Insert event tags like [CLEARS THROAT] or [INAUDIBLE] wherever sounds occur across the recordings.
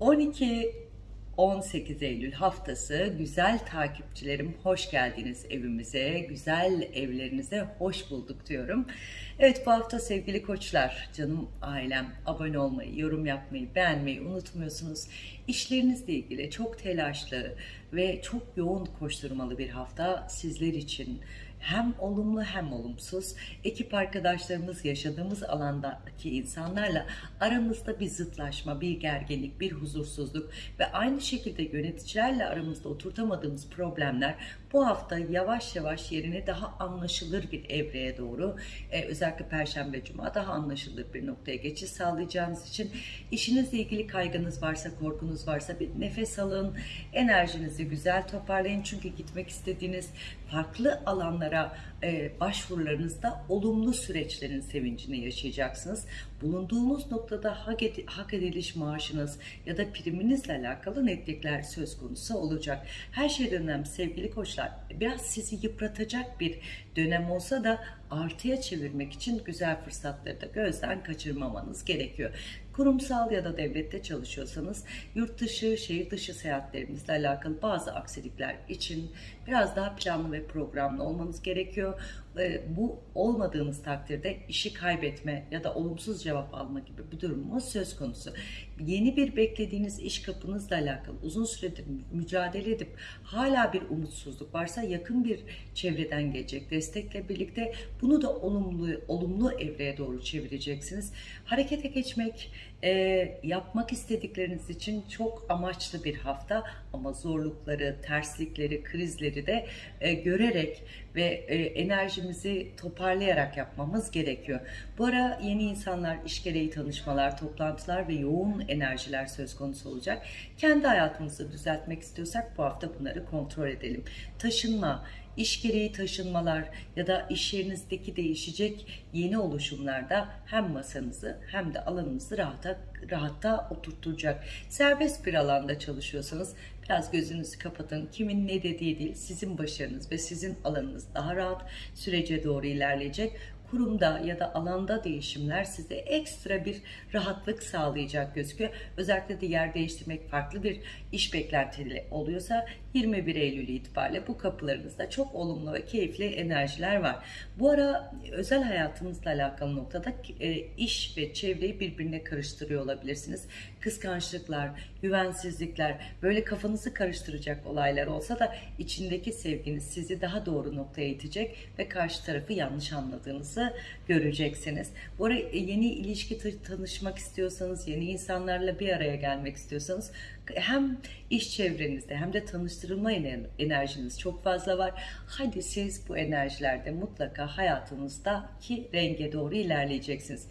12 18 Eylül haftası güzel takipçilerim hoş geldiniz evimize, güzel evlerinize hoş bulduk diyorum. Evet bu hafta sevgili koçlar, canım ailem abone olmayı, yorum yapmayı, beğenmeyi unutmuyorsunuz. İşlerinizle ilgili çok telaşlı ve çok yoğun koşturmalı bir hafta sizler için hem olumlu hem olumsuz. Ekip arkadaşlarımız yaşadığımız alandaki insanlarla aramızda bir zıtlaşma, bir gerginlik, bir huzursuzluk ve aynı şekilde yöneticilerle aramızda oturtamadığımız problemler bu hafta yavaş yavaş yerini daha anlaşılır bir evreye doğru e, özellikle Perşembe Cuma daha anlaşılır bir noktaya geçiş sağlayacağınız için işinizle ilgili kaygınız varsa, korkunuz varsa bir nefes alın, enerjinizi güzel toparlayın. Çünkü gitmek istediğiniz farklı alanlara e, başvurularınızda olumlu süreçlerin sevincini yaşayacaksınız. Bulunduğumuz noktada hak, hak ediliş maaşınız ya da priminizle alakalı netlikler söz konusu olacak. Her şeyden önemli sevgili koçlar biraz sizi yıpratacak bir dönem olsa da artıya çevirmek için güzel fırsatları da gözden kaçırmamanız gerekiyor. Kurumsal ya da devlette çalışıyorsanız yurt dışı, şehir dışı seyahatlerinizle alakalı bazı aksilikler için biraz daha planlı ve programlı olmanız gerekiyor. Bu olmadığınız takdirde işi kaybetme ya da olumsuz cevap alma gibi bir durumumuz söz konusu. Yeni bir beklediğiniz iş kapınızla alakalı uzun süredir mücadele edip hala bir umutsuzluk varsa yakın bir çevreden gelecek destekle birlikte bunu da olumlu olumlu evreye doğru çevireceksiniz. Harekete geçmek, e, yapmak istedikleriniz için çok amaçlı bir hafta ama zorlukları, terslikleri, krizleri de e, görerek ve e, enerjimizi toparlayarak yapmamız gerekiyor. Bu ara yeni insanlar, iş gereği tanışmalar, toplantılar ve yoğun enerjiler söz konusu olacak. Kendi hayatımızı düzeltmek istiyorsak bu hafta bunları kontrol edelim. Taşınma, iş gereği taşınmalar ya da iş yerinizdeki değişecek yeni oluşumlarda hem masanızı hem de alanınızı rahata, rahatta oturtacak. Serbest bir alanda çalışıyorsanız biraz gözünüzü kapatın. Kimin ne dediği değil, sizin başarınız ve sizin alanınız daha rahat sürece doğru ilerleyecek kurumda ya da alanda değişimler size ekstra bir rahatlık sağlayacak gözüküyor. Özellikle de yer değiştirmek farklı bir iş beklentili oluyorsa 21 Eylül itibariyle bu kapılarınızda çok olumlu ve keyifli enerjiler var. Bu ara özel hayatınızla alakalı noktada e, iş ve çevreyi birbirine karıştırıyor olabilirsiniz. Kıskançlıklar, güvensizlikler, böyle kafanızı karıştıracak olaylar olsa da içindeki sevginiz sizi daha doğru noktaya itecek ve karşı tarafı yanlış anladığınızı göreceksiniz. Bu ara e, yeni ilişki tanışmak istiyorsanız, yeni insanlarla bir araya gelmek istiyorsanız hem iş çevrenizde hem de tanıştırılma enerjiniz çok fazla var. Hadi siz bu enerjilerde mutlaka hayatınızdaki renge doğru ilerleyeceksiniz.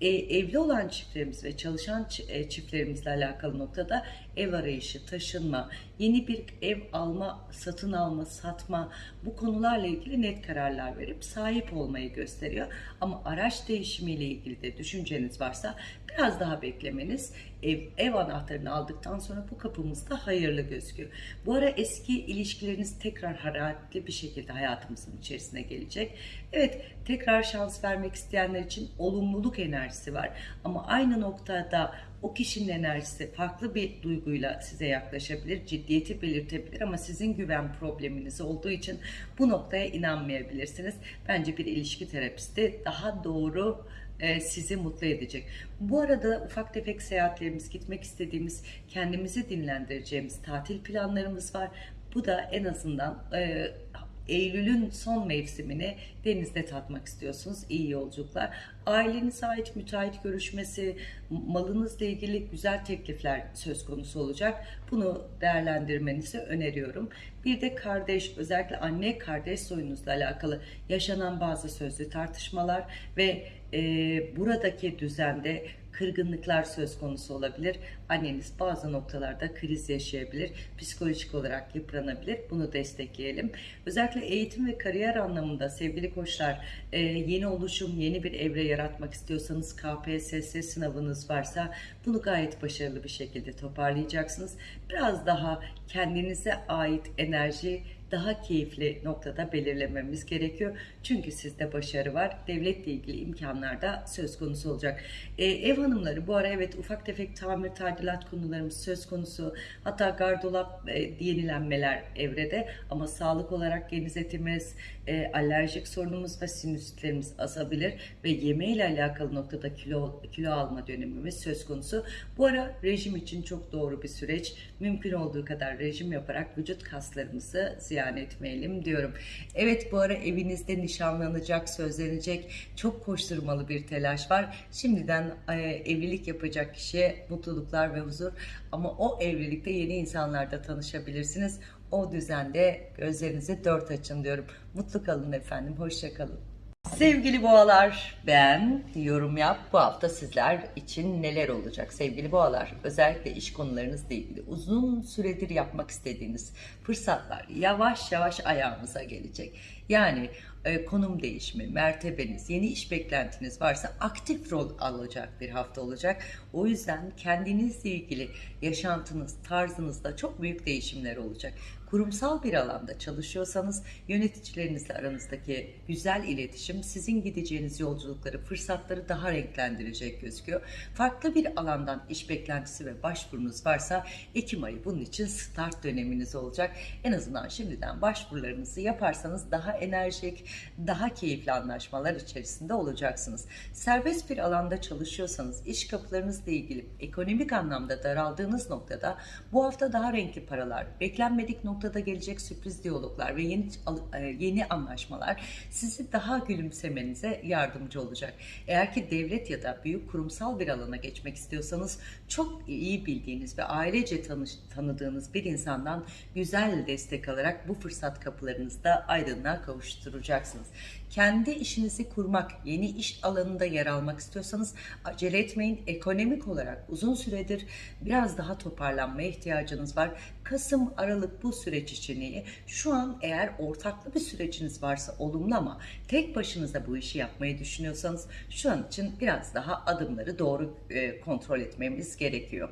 E, evli olan çiftlerimiz ve çalışan e, çiftlerimizle alakalı noktada ev arayışı, taşınma, yeni bir ev alma, satın alma, satma bu konularla ilgili net kararlar verip sahip olmayı gösteriyor. Ama araç değişimiyle ilgili de düşünceniz varsa biraz daha beklemeniz ev, ev anahtarını aldıktan sonra bu kapımızda hayırlı gözüküyor. Bu ara eski ilişkileriniz tekrar hararetli bir şekilde hayatımızın içerisine gelecek. Evet tekrar şans vermek isteyenler için olumluluk enerjisi var. Ama aynı noktada o kişinin enerjisi farklı bir duyguyla size yaklaşabilir, ciddiyeti belirtebilir ama sizin güven probleminiz olduğu için bu noktaya inanmayabilirsiniz. Bence bir ilişki terapisti daha doğru e, sizi mutlu edecek. Bu arada ufak tefek seyahatlerimiz, gitmek istediğimiz, kendimizi dinlendireceğimiz tatil planlarımız var. Bu da en azından e, Eylül'ün son mevsimini denizde tatmak istiyorsunuz. İyi yolculuklar. Ailenize ait müteahhit görüşmesi, malınızla ilgili güzel teklifler söz konusu olacak. Bunu değerlendirmenizi öneriyorum. Bir de kardeş, özellikle anne kardeş soyunuzla alakalı yaşanan bazı sözlü tartışmalar ve e, buradaki düzende kırgınlıklar söz konusu olabilir. Anneniz bazı noktalarda kriz yaşayabilir. Psikolojik olarak yıpranabilir. Bunu destekleyelim. Özellikle eğitim ve kariyer anlamında sevgili koçlar e, yeni oluşum, yeni bir evre yaratmak istiyorsanız KPSS sınavınız varsa bunu gayet başarılı bir şekilde toparlayacaksınız. Biraz daha kendinize ait enerji daha keyifli noktada belirlememiz gerekiyor. Çünkü sizde başarı var. Devletle ilgili imkanlar da söz konusu olacak. Ee, ev hanımları bu ara evet ufak tefek tamir tadilat konularımız söz konusu. Hatta gardolap e, yenilenmeler evrede ama sağlık olarak genizetimiz, e, alerjik sorunumuz ve sinüsitlerimiz azabilir ve yemeğiyle alakalı noktada kilo kilo alma dönemimiz söz konusu. Bu ara rejim için çok doğru bir süreç. Mümkün olduğu kadar rejim yaparak vücut kaslarımızı ziyan etmeyelim diyorum. Evet bu ara evinizde nişanlanacak, sözlenecek çok koşturmalı bir telaş var. Şimdiden e, evlilik yapacak kişiye mutluluklar ve huzur ama o evlilikte yeni insanlarla tanışabilirsiniz. O düzende gözlerinizi dört açın diyorum. Mutlu kalın efendim. Hoşça kalın. Sevgili boğalar, ben yorum yap. Bu hafta sizler için neler olacak sevgili boğalar? Özellikle iş konularınızla ilgili uzun süredir yapmak istediğiniz fırsatlar yavaş yavaş ayağınıza gelecek. Yani e, konum değişimi, mertebeniz, yeni iş beklentiniz varsa aktif rol alacak bir hafta olacak. O yüzden kendinizle ilgili yaşantınız, tarzınızda çok büyük değişimler olacak. Kurumsal bir alanda çalışıyorsanız yöneticilerinizle aranızdaki güzel iletişim sizin gideceğiniz yolculukları, fırsatları daha renklendirecek gözüküyor. Farklı bir alandan iş beklentisi ve başvurunuz varsa Ekim ayı bunun için start döneminiz olacak. En azından şimdiden başvurularınızı yaparsanız daha enerjik, daha keyifli anlaşmalar içerisinde olacaksınız. Serbest bir alanda çalışıyorsanız iş kapılarınızla ilgili ekonomik anlamda daraldığınız noktada bu hafta daha renkli paralar, beklenmedik noktada gelecek sürpriz diyaloglar ve yeni e, yeni anlaşmalar sizi daha gülümsemenize yardımcı olacak. Eğer ki devlet ya da büyük kurumsal bir alana geçmek istiyorsanız çok iyi bildiğiniz ve ailece tanış, tanıdığınız bir insandan güzel destek alarak bu fırsat kapılarınızda aydınlığa kavuşturacaksınız. Kendi işinizi kurmak, yeni iş alanında yer almak istiyorsanız acele etmeyin. Ekonomik olarak uzun süredir biraz daha toparlanmaya ihtiyacınız var. Kasım, Aralık bu süreç için. Şu an eğer ortaklı bir süreciniz varsa olumlu ama tek başınıza bu işi yapmayı düşünüyorsanız şu an için biraz daha adımları doğru e, kontrol etmemiz gerekiyor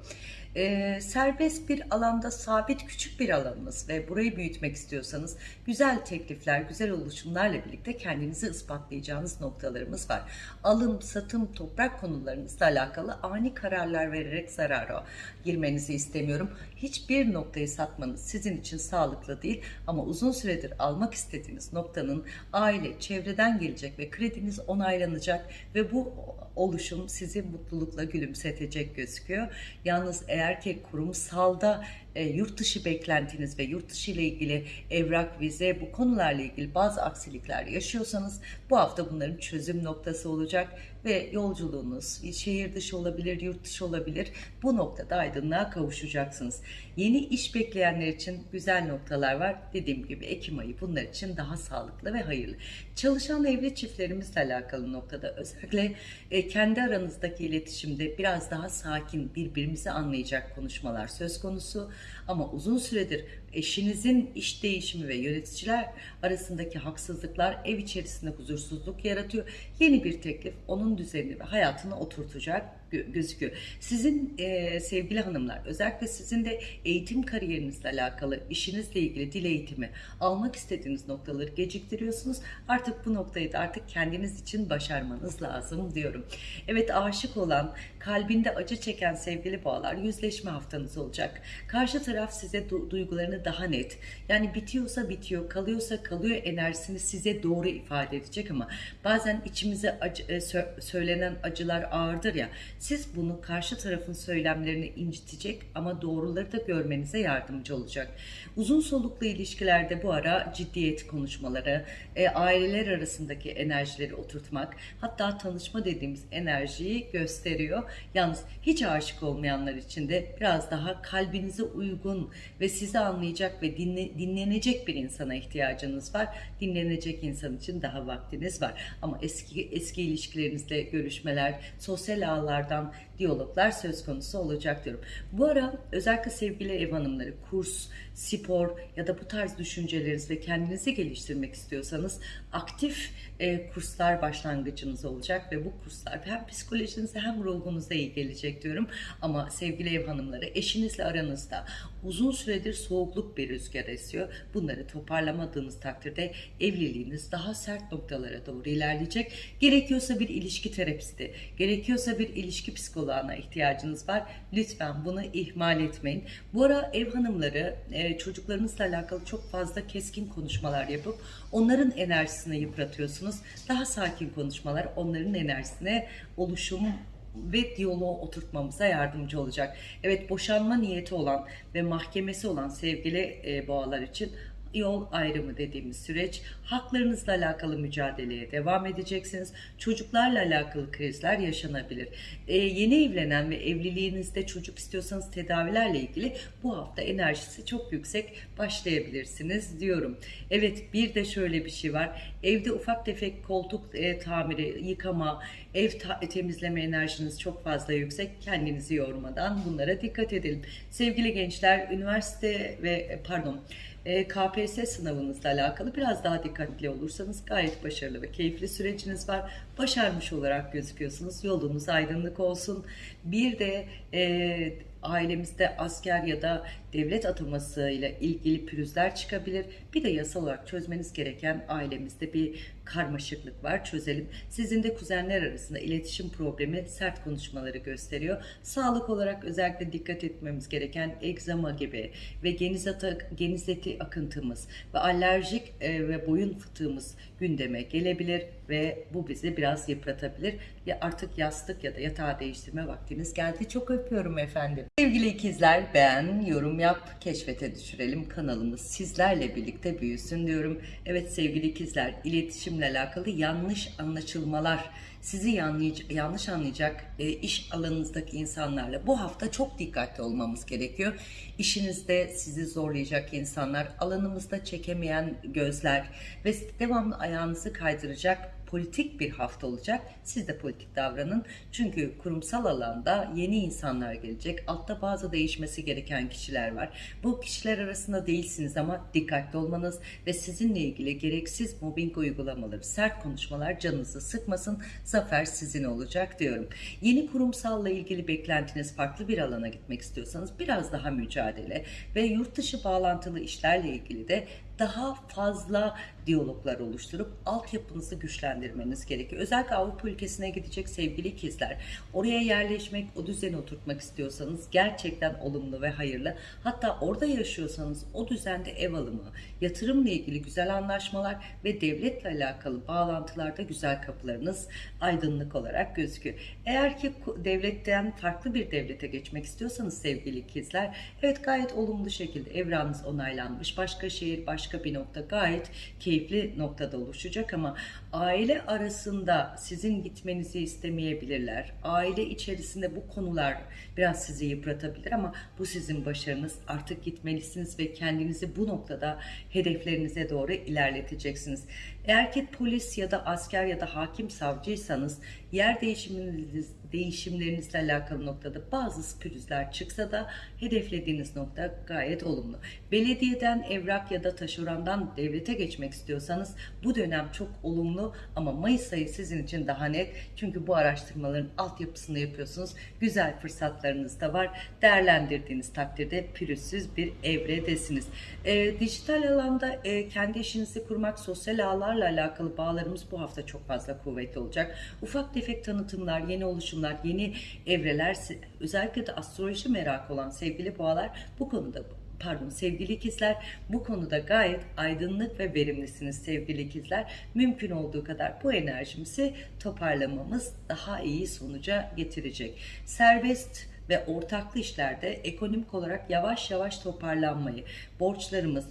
e, serbest bir alanda sabit küçük bir alanınız ve burayı büyütmek istiyorsanız güzel teklifler, güzel oluşumlarla birlikte kendinizi ispatlayacağınız noktalarımız var. Alım, satım, toprak konularınızla alakalı ani kararlar vererek zarara girmenizi istemiyorum. Hiçbir noktayı satmanız sizin için sağlıklı değil ama uzun süredir almak istediğiniz noktanın aile, çevreden gelecek ve krediniz onaylanacak ve bu oluşum sizi mutlulukla gülümsetecek gözüküyor. Yalnız eğer ki kurumsalda e, yurt dışı beklentiniz ve yurt dışı ile ilgili evrak, vize bu konularla ilgili bazı aksilikler yaşıyorsanız bu hafta bunların çözüm noktası olacak ve yolculuğunuz şehir dışı olabilir, yurt dışı olabilir. Bu noktada aydınlığa kavuşacaksınız. Yeni iş bekleyenler için güzel noktalar var. Dediğim gibi Ekim ayı bunlar için daha sağlıklı ve hayırlı. Çalışan evli çiftlerimizle alakalı noktada özellikle e, kendi aranızdaki iletişimde biraz daha sakin, birbirimizi anlayacak konuşmalar söz konusu. Ama uzun süredir eşinizin iş değişimi ve yöneticiler arasındaki haksızlıklar ev içerisinde huzursuzluk yaratıyor. Yeni bir teklif onun düzenini ve hayatını oturtacak gözüküyor. Sizin e, sevgili hanımlar özellikle sizin de eğitim kariyerinizle alakalı işinizle ilgili dil eğitimi almak istediğiniz noktaları geciktiriyorsunuz. Artık bu noktayı da artık kendiniz için başarmanız lazım diyorum. Evet aşık olan kalbinde acı çeken sevgili bağlar yüzleşme haftanız olacak. Karşı taraf size du- duygularını daha net yani bitiyorsa bitiyor kalıyorsa kalıyor enerjisini size doğru ifade edecek ama bazen içimize acı, e, sö- söylenen acılar ağırdır ya siz bunu karşı tarafın söylemlerini incitecek ama doğruları da görmenize yardımcı olacak. Uzun soluklu ilişkilerde bu ara ciddiyet konuşmaları, e, aileler arasındaki enerjileri oturtmak, hatta tanışma dediğimiz enerjiyi gösteriyor. Yalnız hiç aşık olmayanlar için de biraz daha kalbinize uygun ve sizi anlayacak ve dinle, dinlenecek bir insana ihtiyacınız var. Dinlenecek insan için daha vaktiniz var. Ama eski eski ilişkilerinizle görüşmeler, sosyal ağlardan diyaloglar söz konusu olacak diyorum. Bu ara özellikle sevgili ev hanımları kurs, spor ya da bu tarz düşünceleriniz ve kendinizi geliştirmek istiyorsanız aktif e, kurslar başlangıcınız olacak ve bu kurslar hem psikolojinize hem ruhunuza iyi gelecek diyorum. Ama sevgili ev hanımları eşinizle aranızda uzun süredir soğuk bolluk bir rüzgar esiyor. Bunları toparlamadığınız takdirde evliliğiniz daha sert noktalara doğru ilerleyecek. Gerekiyorsa bir ilişki terapisti, gerekiyorsa bir ilişki psikoloğuna ihtiyacınız var. Lütfen bunu ihmal etmeyin. Bu ara ev hanımları e, çocuklarınızla alakalı çok fazla keskin konuşmalar yapıp onların enerjisini yıpratıyorsunuz. Daha sakin konuşmalar onların enerjisine oluşum ve diyaloğu oturtmamıza yardımcı olacak. Evet boşanma niyeti olan ve mahkemesi olan sevgili e, boğalar için yol ayrımı dediğimiz süreç haklarınızla alakalı mücadeleye devam edeceksiniz. Çocuklarla alakalı krizler yaşanabilir. Ee, yeni evlenen ve evliliğinizde çocuk istiyorsanız tedavilerle ilgili bu hafta enerjisi çok yüksek başlayabilirsiniz diyorum. Evet bir de şöyle bir şey var. Evde ufak tefek koltuk e, tamiri, yıkama, ev ta- temizleme enerjiniz çok fazla yüksek. Kendinizi yormadan bunlara dikkat edelim. Sevgili gençler, üniversite ve e, pardon e, KPSS sınavınızla alakalı biraz daha dikkatli olursanız gayet başarılı ve keyifli süreciniz var. Başarmış olarak gözüküyorsunuz. Yolunuz aydınlık olsun. Bir de e, ailemizde asker ya da devlet ataması ile ilgili pürüzler çıkabilir. Bir de yasal olarak çözmeniz gereken ailemizde bir karmaşıklık var. Çözelim. Sizin de kuzenler arasında iletişim problemi sert konuşmaları gösteriyor. Sağlık olarak özellikle dikkat etmemiz gereken egzama gibi ve geniz, ata, geniz eti akıntımız ve alerjik e, ve boyun fıtığımız gündeme gelebilir ve bu bizi biraz yıpratabilir. Ya artık yastık ya da yatağı değiştirme vaktiniz geldi. Çok öpüyorum efendim. Sevgili ikizler beğen, yorum yap, keşfete düşürelim. Kanalımız sizlerle birlikte büyüsün diyorum. Evet sevgili ikizler iletişimle alakalı yanlış anlaşılmalar sizi yanlış anlayacak e, iş alanınızdaki insanlarla bu hafta çok dikkatli olmamız gerekiyor. İşinizde sizi zorlayacak insanlar, alanımızda çekemeyen gözler ve devamlı ayağınızı kaydıracak politik bir hafta olacak. Siz de politik davranın. Çünkü kurumsal alanda yeni insanlar gelecek. Altta bazı değişmesi gereken kişiler var. Bu kişiler arasında değilsiniz ama dikkatli olmanız ve sizinle ilgili gereksiz mobbing uygulamaları, sert konuşmalar canınızı sıkmasın. Zafer sizin olacak diyorum. Yeni kurumsalla ilgili beklentiniz farklı bir alana gitmek istiyorsanız biraz daha mücadele ve yurt dışı bağlantılı işlerle ilgili de daha fazla diyaloglar oluşturup altyapınızı güçlendirmeniz gerekiyor. Özellikle Avrupa ülkesine gidecek sevgili ikizler. Oraya yerleşmek, o düzeni oturtmak istiyorsanız gerçekten olumlu ve hayırlı. Hatta orada yaşıyorsanız o düzende ev alımı, yatırımla ilgili güzel anlaşmalar ve devletle alakalı bağlantılarda güzel kapılarınız aydınlık olarak gözüküyor. Eğer ki devletten farklı bir devlete geçmek istiyorsanız sevgili ikizler, evet gayet olumlu şekilde evranınız onaylanmış. Başka şehir, başka bir nokta gayet keyifli noktada oluşacak ama aile arasında sizin gitmenizi istemeyebilirler. Aile içerisinde bu konular biraz sizi yıpratabilir ama bu sizin başarınız. Artık gitmelisiniz ve kendinizi bu noktada hedeflerinize doğru ilerleteceksiniz. Eğer ki polis ya da asker ya da hakim savcıysanız yer değişiminiz, değişimlerinizle alakalı noktada bazı pürüzler çıksa da hedeflediğiniz nokta gayet olumlu. Belediyeden evrak ya da taşerondan devlete geçmek istiyorsanız bu dönem çok olumlu ama Mayıs ayı sizin için daha net. Çünkü bu araştırmaların altyapısını yapıyorsunuz. Güzel fırsatlarınız da var. Değerlendirdiğiniz takdirde pürüzsüz bir evredesiniz. E, dijital alanda e, kendi işinizi kurmak, sosyal ağlarla alakalı bağlarımız bu hafta çok fazla kuvvetli olacak. Ufak tefek tanıtımlar, yeni oluşumlar, yeni evreler, özellikle de astroloji merakı olan sevgili boğalar bu konuda pardon sevgili ikizler bu konuda gayet aydınlık ve verimlisiniz sevgili ikizler. Mümkün olduğu kadar bu enerjimizi toparlamamız daha iyi sonuca getirecek. Serbest ve ortaklı işlerde ekonomik olarak yavaş yavaş toparlanmayı, borçlarımız,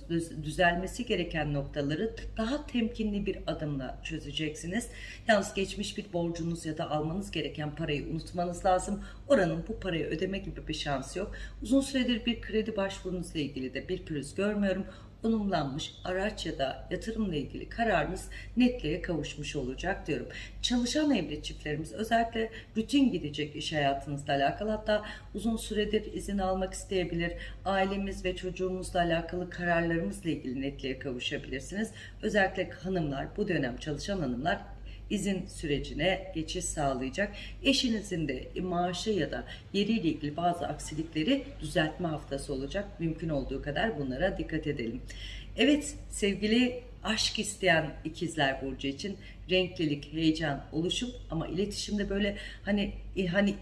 düzelmesi gereken noktaları daha temkinli bir adımla çözeceksiniz. Yalnız geçmiş bir borcunuz ya da almanız gereken parayı unutmanız lazım. Oranın bu parayı ödeme gibi bir şansı yok. Uzun süredir bir kredi başvurunuzla ilgili de bir pürüz görmüyorum konumlanmış araç ya da yatırımla ilgili kararınız netliğe kavuşmuş olacak diyorum. Çalışan evli çiftlerimiz özellikle rutin gidecek iş hayatınızla alakalı hatta uzun süredir izin almak isteyebilir. Ailemiz ve çocuğumuzla alakalı kararlarımızla ilgili netliğe kavuşabilirsiniz. Özellikle hanımlar bu dönem çalışan hanımlar izin sürecine geçiş sağlayacak. Eşinizin de maaşı ya da yeriyle ilgili bazı aksilikleri düzeltme haftası olacak. Mümkün olduğu kadar bunlara dikkat edelim. Evet sevgili aşk isteyen ikizler burcu için renklilik, heyecan, oluşum ama iletişimde böyle hani hani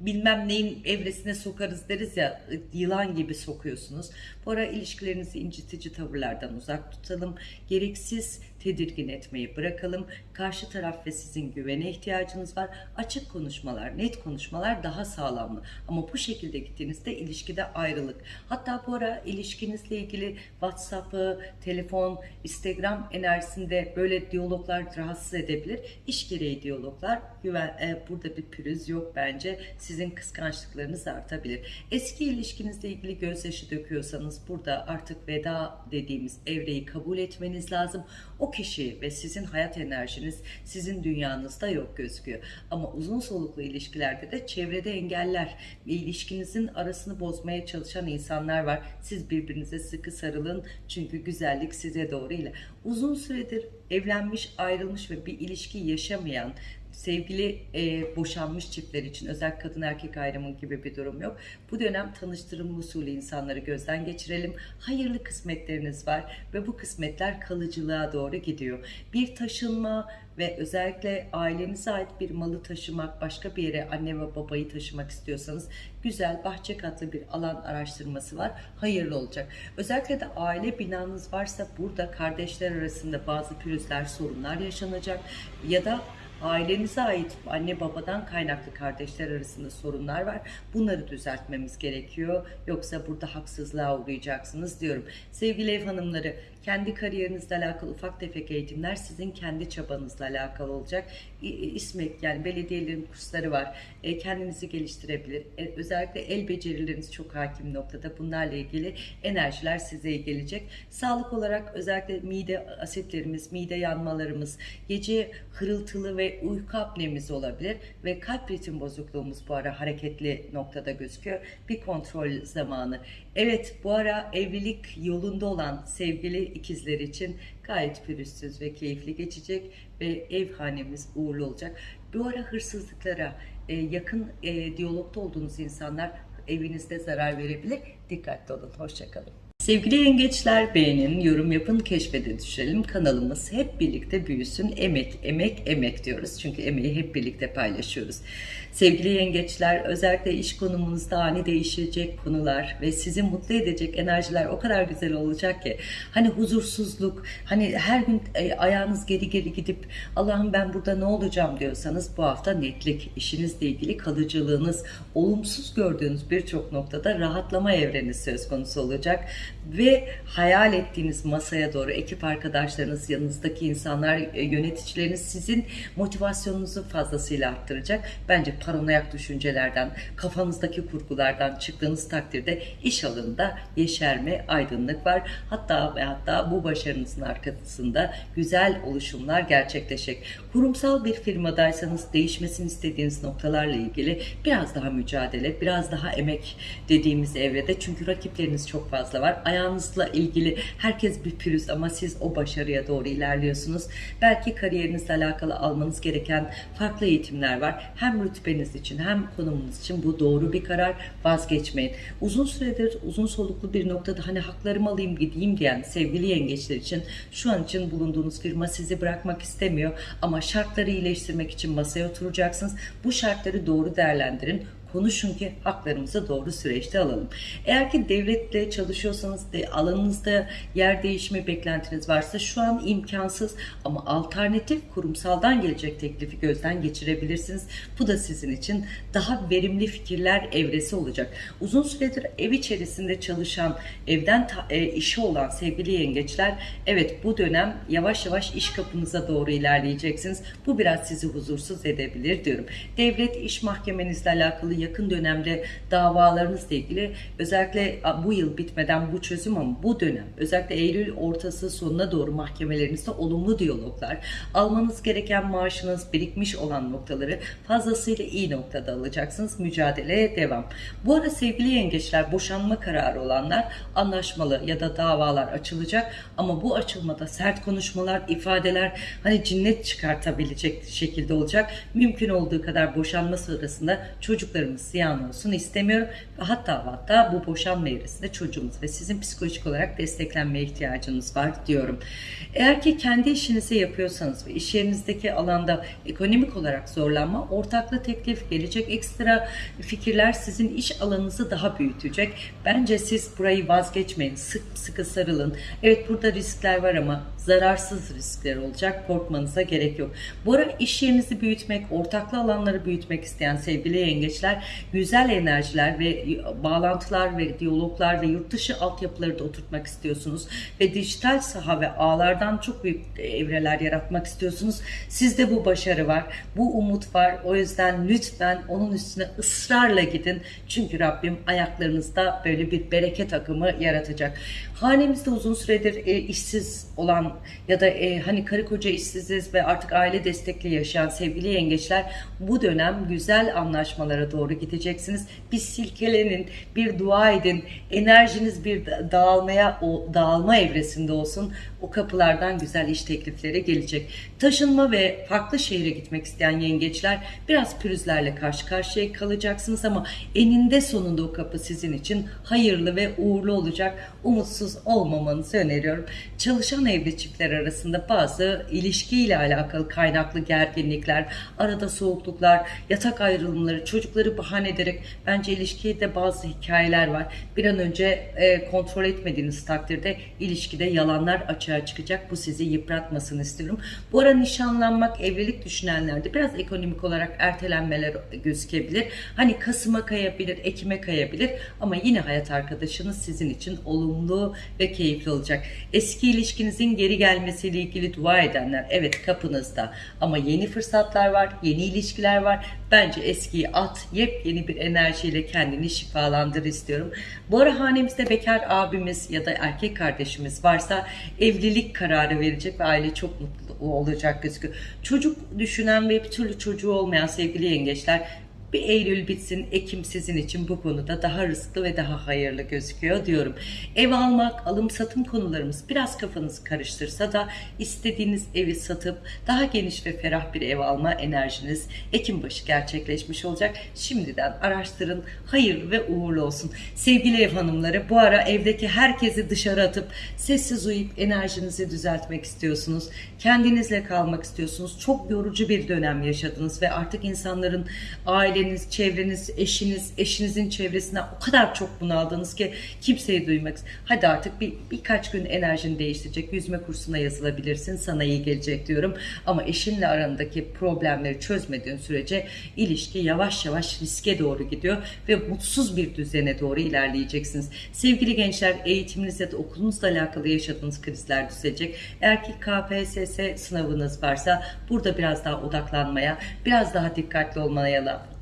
bilmem neyin evresine sokarız deriz ya yılan gibi sokuyorsunuz. Bu ara ilişkilerinizi incitici tavırlardan uzak tutalım. Gereksiz tedirgin etmeyi bırakalım. Karşı taraf ve sizin güvene ihtiyacınız var. Açık konuşmalar, net konuşmalar daha sağlamlı. Ama bu şekilde gittiğinizde ilişkide ayrılık. Hatta bu ara ilişkinizle ilgili WhatsApp'ı, telefon, Instagram enerjisinde böyle diyaloglar rahatsız edebilir. İş gereği diyaloglar. Güven, e, burada bir pürüz yok bence. Sizin kıskançlıklarınız artabilir. Eski ilişkinizle ilgili gözyaşı döküyorsanız burada artık veda dediğimiz evreyi kabul etmeniz lazım. O kişi ve sizin hayat enerjiniz sizin dünyanızda yok gözüküyor. Ama uzun soluklu ilişkilerde de çevrede engeller ve ilişkinizin arasını bozmaya çalışan insanlar var. Siz birbirinize sıkı sarılın çünkü güzellik size doğru ile. Uzun süredir evlenmiş, ayrılmış ve bir ilişki yaşamayan sevgili e, boşanmış çiftler için özel kadın erkek ayrımı gibi bir durum yok. Bu dönem tanıştırım usulü insanları gözden geçirelim. Hayırlı kısmetleriniz var ve bu kısmetler kalıcılığa doğru gidiyor. Bir taşınma ve özellikle ailenize ait bir malı taşımak, başka bir yere anne ve babayı taşımak istiyorsanız güzel bahçe katlı bir alan araştırması var. Hayırlı olacak. Özellikle de aile binanız varsa burada kardeşler arasında bazı pürüzler, sorunlar yaşanacak ya da ailenize ait anne babadan kaynaklı kardeşler arasında sorunlar var. Bunları düzeltmemiz gerekiyor. Yoksa burada haksızlığa uğrayacaksınız diyorum. Sevgili ev hanımları kendi kariyerinizle alakalı ufak tefek eğitimler sizin kendi çabanızla alakalı olacak. İSMEK yani belediyelerin kursları var. E, kendinizi geliştirebilir. E, özellikle el becerileriniz çok hakim noktada. Bunlarla ilgili enerjiler size gelecek. Sağlık olarak özellikle mide asitlerimiz, mide yanmalarımız, gece hırıltılı ve uyku apnemiz olabilir ve kalp ritim bozukluğumuz bu ara hareketli noktada gözüküyor. Bir kontrol zamanı. Evet bu ara evlilik yolunda olan sevgili ikizler için gayet pürüzsüz ve keyifli geçecek ve ev hanemiz uğurlu olacak. Bu ara hırsızlıklara e, yakın e, diyalogda olduğunuz insanlar evinizde zarar verebilir. Dikkatli olun. Hoşçakalın. Sevgili yengeçler beğenin, yorum yapın, keşfede düşelim. Kanalımız hep birlikte büyüsün. Emek, emek, emek diyoruz. Çünkü emeği hep birlikte paylaşıyoruz. Sevgili yengeçler özellikle iş konumunuzda ani değişecek konular ve sizi mutlu edecek enerjiler o kadar güzel olacak ki hani huzursuzluk hani her gün e, ayağınız geri geri gidip Allah'ım ben burada ne olacağım diyorsanız bu hafta netlik işinizle ilgili kalıcılığınız olumsuz gördüğünüz birçok noktada rahatlama evreni söz konusu olacak ve hayal ettiğiniz masaya doğru ekip arkadaşlarınız yanınızdaki insanlar e, yöneticileriniz sizin motivasyonunuzu fazlasıyla arttıracak. Bence paranoyak düşüncelerden, kafanızdaki kurgulardan çıktığınız takdirde iş alanında yeşerme, aydınlık var. Hatta ve hatta bu başarınızın arkasında güzel oluşumlar gerçekleşecek. Kurumsal bir firmadaysanız değişmesini istediğiniz noktalarla ilgili biraz daha mücadele, biraz daha emek dediğimiz evrede. Çünkü rakipleriniz çok fazla var. Ayağınızla ilgili herkes bir pürüz ama siz o başarıya doğru ilerliyorsunuz. Belki kariyerinizle alakalı almanız gereken farklı eğitimler var. Hem rütbe vazifeniz için hem konumunuz için bu doğru bir karar vazgeçmeyin. Uzun süredir uzun soluklu bir noktada hani haklarımı alayım gideyim diyen sevgili yengeçler için şu an için bulunduğunuz firma sizi bırakmak istemiyor ama şartları iyileştirmek için masaya oturacaksınız. Bu şartları doğru değerlendirin konuşun ki haklarımızı doğru süreçte alalım. Eğer ki devletle çalışıyorsanız de alanınızda yer değişimi beklentiniz varsa şu an imkansız ama alternatif kurumsaldan gelecek teklifi gözden geçirebilirsiniz. Bu da sizin için daha verimli fikirler evresi olacak. Uzun süredir ev içerisinde çalışan, evden e, işi olan sevgili yengeçler evet bu dönem yavaş yavaş iş kapınıza doğru ilerleyeceksiniz. Bu biraz sizi huzursuz edebilir diyorum. Devlet iş mahkemenizle alakalı yakın dönemde davalarınızla ilgili özellikle bu yıl bitmeden bu çözüm ama bu dönem özellikle Eylül ortası sonuna doğru mahkemelerinizde olumlu diyaloglar, almanız gereken maaşınız birikmiş olan noktaları fazlasıyla iyi noktada alacaksınız. Mücadeleye devam. Bu ara sevgili yengeçler boşanma kararı olanlar anlaşmalı ya da davalar açılacak ama bu açılmada sert konuşmalar, ifadeler hani cinnet çıkartabilecek şekilde olacak. Mümkün olduğu kadar boşanma sırasında çocuklarımız ziyan olsun istemiyorum. Hatta hatta bu boşanma evresinde çocuğumuz ve sizin psikolojik olarak desteklenmeye ihtiyacınız var diyorum. Eğer ki kendi işinizi yapıyorsanız ve iş yerinizdeki alanda ekonomik olarak zorlanma, ortaklı teklif, gelecek ekstra fikirler sizin iş alanınızı daha büyütecek. Bence siz burayı vazgeçmeyin. Sık sıkı sarılın. Evet burada riskler var ama zararsız riskler olacak. Korkmanıza gerek yok. Bu ara iş yerinizi büyütmek, ortaklı alanları büyütmek isteyen sevgili yengeçler güzel enerjiler ve bağlantılar ve diyaloglar ve yurt dışı altyapıları da oturtmak istiyorsunuz ve dijital saha ve ağlardan çok büyük evreler yaratmak istiyorsunuz. Sizde bu başarı var. Bu umut var. O yüzden lütfen onun üstüne ısrarla gidin. Çünkü Rabbim ayaklarınızda böyle bir bereket akımı yaratacak. Hanemizde uzun süredir e, işsiz olan ya da e, hani karı koca işsiziz ve artık aile destekli yaşayan sevgili yengeçler bu dönem güzel anlaşmalara doğru gideceksiniz. Bir silkelenin, bir dua edin. Enerjiniz bir dağılmaya, o dağılma evresinde olsun. O kapılardan güzel iş teklifleri gelecek. Taşınma ve farklı şehre gitmek isteyen yengeçler biraz pürüzlerle karşı karşıya kalacaksınız ama eninde sonunda o kapı sizin için hayırlı ve uğurlu olacak. Umutsuz olmamanızı öneriyorum. Çalışan evli çiftler arasında bazı ilişkiyle alakalı kaynaklı gerginlikler, arada soğukluklar, yatak ayrılımları, çocukları bahane ederek bence ilişkide bazı hikayeler var. Bir an önce e, kontrol etmediğiniz takdirde ilişkide yalanlar açığa çıkacak. Bu sizi yıpratmasını istiyorum. Bu ara nişanlanmak, evlilik düşünenlerde biraz ekonomik olarak ertelenmeler gözükebilir. Hani Kasım'a kayabilir, Ekim'e kayabilir ama yine hayat arkadaşınız sizin için olumlu ve keyifli olacak. Eski ilişkinizin geri gelmesiyle ilgili dua edenler evet kapınızda ama yeni fırsatlar var, yeni ilişkiler var. Bence eskiyi at, yepyeni bir enerjiyle kendini şifalandır istiyorum. Bu ara hanemizde bekar abimiz ya da erkek kardeşimiz varsa evlilik kararı verecek ve aile çok mutlu olacak gözüküyor. Çocuk düşünen ve bir türlü çocuğu olmayan sevgili yengeçler bir Eylül bitsin, Ekim sizin için bu konuda daha rızklı ve daha hayırlı gözüküyor diyorum. Ev almak, alım satım konularımız biraz kafanızı karıştırsa da istediğiniz evi satıp daha geniş ve ferah bir ev alma enerjiniz Ekim başı gerçekleşmiş olacak. Şimdiden araştırın, hayırlı ve uğurlu olsun. Sevgili ev hanımları bu ara evdeki herkesi dışarı atıp sessiz uyuyup enerjinizi düzeltmek istiyorsunuz. Kendinizle kalmak istiyorsunuz. Çok yorucu bir dönem yaşadınız ve artık insanların ailenin aileniz, çevreniz, eşiniz, eşinizin çevresinden o kadar çok bunaldınız ki kimseyi duymak. Hadi artık bir birkaç gün enerjini değiştirecek. Yüzme kursuna yazılabilirsin. Sana iyi gelecek diyorum. Ama eşinle arandaki problemleri çözmediğin sürece ilişki yavaş yavaş riske doğru gidiyor ve mutsuz bir düzene doğru ilerleyeceksiniz. Sevgili gençler eğitiminizle de okulunuzla alakalı yaşadığınız krizler düzelecek. Eğer ki KPSS sınavınız varsa burada biraz daha odaklanmaya, biraz daha dikkatli olmaya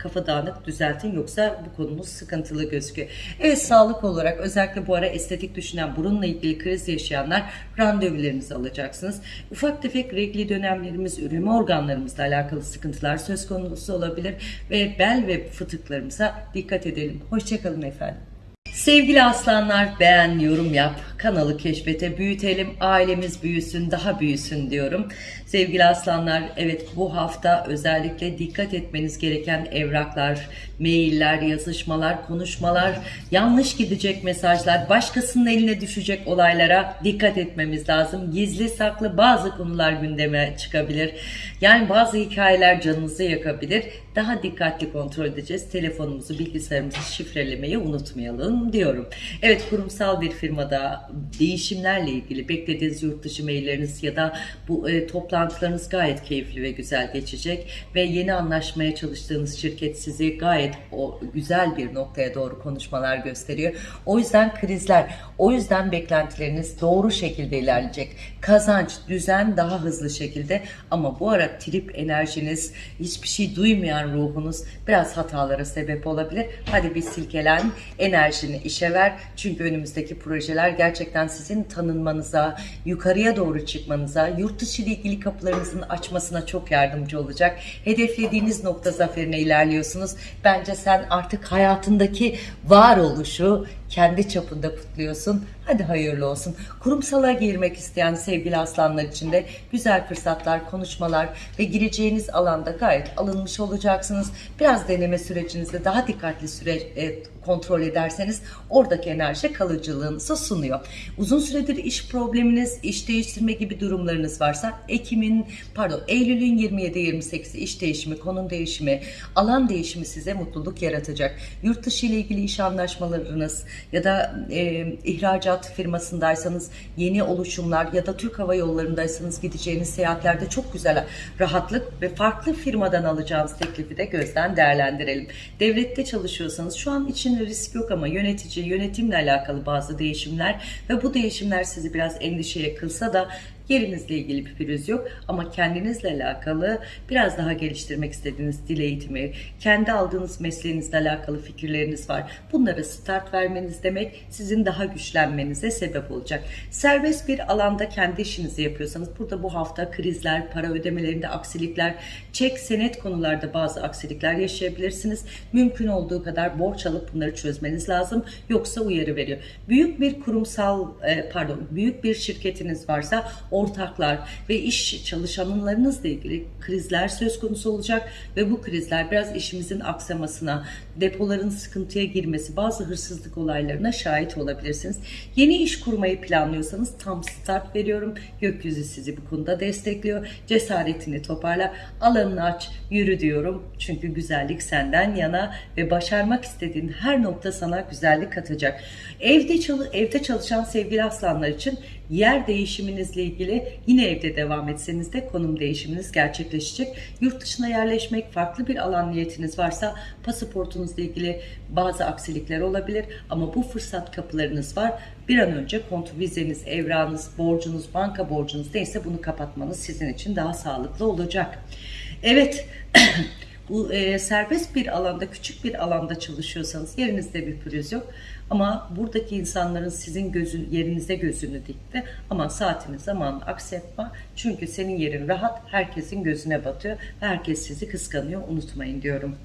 kafa dağınık düzeltin yoksa bu konumuz sıkıntılı gözüküyor. Evet sağlık olarak özellikle bu ara estetik düşünen burunla ilgili kriz yaşayanlar randevularınızı alacaksınız. Ufak tefek regli dönemlerimiz, üreme organlarımızla alakalı sıkıntılar söz konusu olabilir ve bel ve fıtıklarımıza dikkat edelim. Hoşçakalın efendim. Sevgili aslanlar beğen, yorum yap, kanalı keşfete, büyütelim, ailemiz büyüsün, daha büyüsün diyorum. Sevgili aslanlar evet bu hafta özellikle dikkat etmeniz gereken evraklar, mailler, yazışmalar, konuşmalar, yanlış gidecek mesajlar, başkasının eline düşecek olaylara dikkat etmemiz lazım. Gizli saklı bazı konular gündeme çıkabilir. Yani bazı hikayeler canınızı yakabilir. Daha dikkatli kontrol edeceğiz. Telefonumuzu, bilgisayarımızı şifrelemeyi unutmayalım diyorum. Evet kurumsal bir firmada değişimlerle ilgili beklediğiniz yurt dışı mailleriniz ya da bu e, toplantılarınız gayet keyifli ve güzel geçecek ve yeni anlaşmaya çalıştığınız şirket sizi gayet o güzel bir noktaya doğru konuşmalar gösteriyor. O yüzden krizler, o yüzden beklentileriniz doğru şekilde ilerleyecek. Kazanç, düzen daha hızlı şekilde ama bu ara trip enerjiniz, hiçbir şey duymayan ruhunuz biraz hatalara sebep olabilir. Hadi bir silkelen, enerjini işe ver. Çünkü önümüzdeki projeler gerçekten sizin tanınmanıza, yukarıya doğru çıkmanıza, yurt dışı ile ilgili kapılarınızın açmasına çok yardımcı olacak. Hedeflediğiniz nokta zaferine ilerliyorsunuz. Bence sen artık hayatındaki varoluşu kendi çapında kutluyorsun. Hadi hayırlı olsun. Kurumsala girmek isteyen sevgili aslanlar için de güzel fırsatlar, konuşmalar ve gireceğiniz alanda gayet alınmış olacaksınız. Biraz deneme sürecinizde daha dikkatli süre e, kontrol ederseniz oradaki enerji kalıcılığınızı sunuyor. Uzun süredir iş probleminiz, iş değiştirme gibi durumlarınız varsa Ekim'in pardon Eylül'ün 27-28'i iş değişimi, konum değişimi, alan değişimi size mutluluk yaratacak. Yurt dışı ile ilgili iş anlaşmalarınız ya da e, ihracat firmasındaysanız yeni oluşumlar ya da Türk Hava Yolları'ndaysanız gideceğiniz seyahatlerde çok güzel rahatlık ve farklı firmadan alacağınız teklifi de gözden değerlendirelim. Devlette çalışıyorsanız şu an için risk yok ama yönetici, yönetimle alakalı bazı değişimler ve bu değişimler sizi biraz endişeye kılsa da Yerinizle ilgili bir pürüz yok ama kendinizle alakalı biraz daha geliştirmek istediğiniz dil eğitimi, kendi aldığınız mesleğinizle alakalı fikirleriniz var. Bunlara start vermeniz demek sizin daha güçlenmenize sebep olacak. Serbest bir alanda kendi işinizi yapıyorsanız burada bu hafta krizler, para ödemelerinde aksilikler, çek senet konularda bazı aksilikler yaşayabilirsiniz. Mümkün olduğu kadar borç alıp bunları çözmeniz lazım. Yoksa uyarı veriyor. Büyük bir kurumsal e, pardon büyük bir şirketiniz varsa ortaklar ve iş çalışanlarınızla ilgili krizler söz konusu olacak ve bu krizler biraz işimizin aksamasına, depoların sıkıntıya girmesi, bazı hırsızlık olaylarına şahit olabilirsiniz. Yeni iş kurmayı planlıyorsanız tam start veriyorum. Gökyüzü sizi bu konuda destekliyor. Cesaretini toparla, alanını aç, yürü diyorum. Çünkü güzellik senden yana ve başarmak istediğin her nokta sana güzellik katacak. Evde, çalı, evde çalışan sevgili aslanlar için yer değişiminizle ilgili yine evde devam etseniz de konum değişiminiz gerçekleşecek. Yurt dışına yerleşmek, farklı bir alan niyetiniz varsa pasaportunuzla ilgili bazı aksilikler olabilir ama bu fırsat kapılarınız var. Bir an önce kontu vizeniz, evranız, borcunuz, banka borcunuz neyse bunu kapatmanız sizin için daha sağlıklı olacak. Evet. [CLEARS THROAT] e, serbest bir alanda, küçük bir alanda çalışıyorsanız yerinizde bir pürüz yok. Ama buradaki insanların sizin gözün, yerinize gözünü dikti. Ama saatini zamanını aksatma. Çünkü senin yerin rahat, herkesin gözüne batıyor. Herkes sizi kıskanıyor, unutmayın diyorum.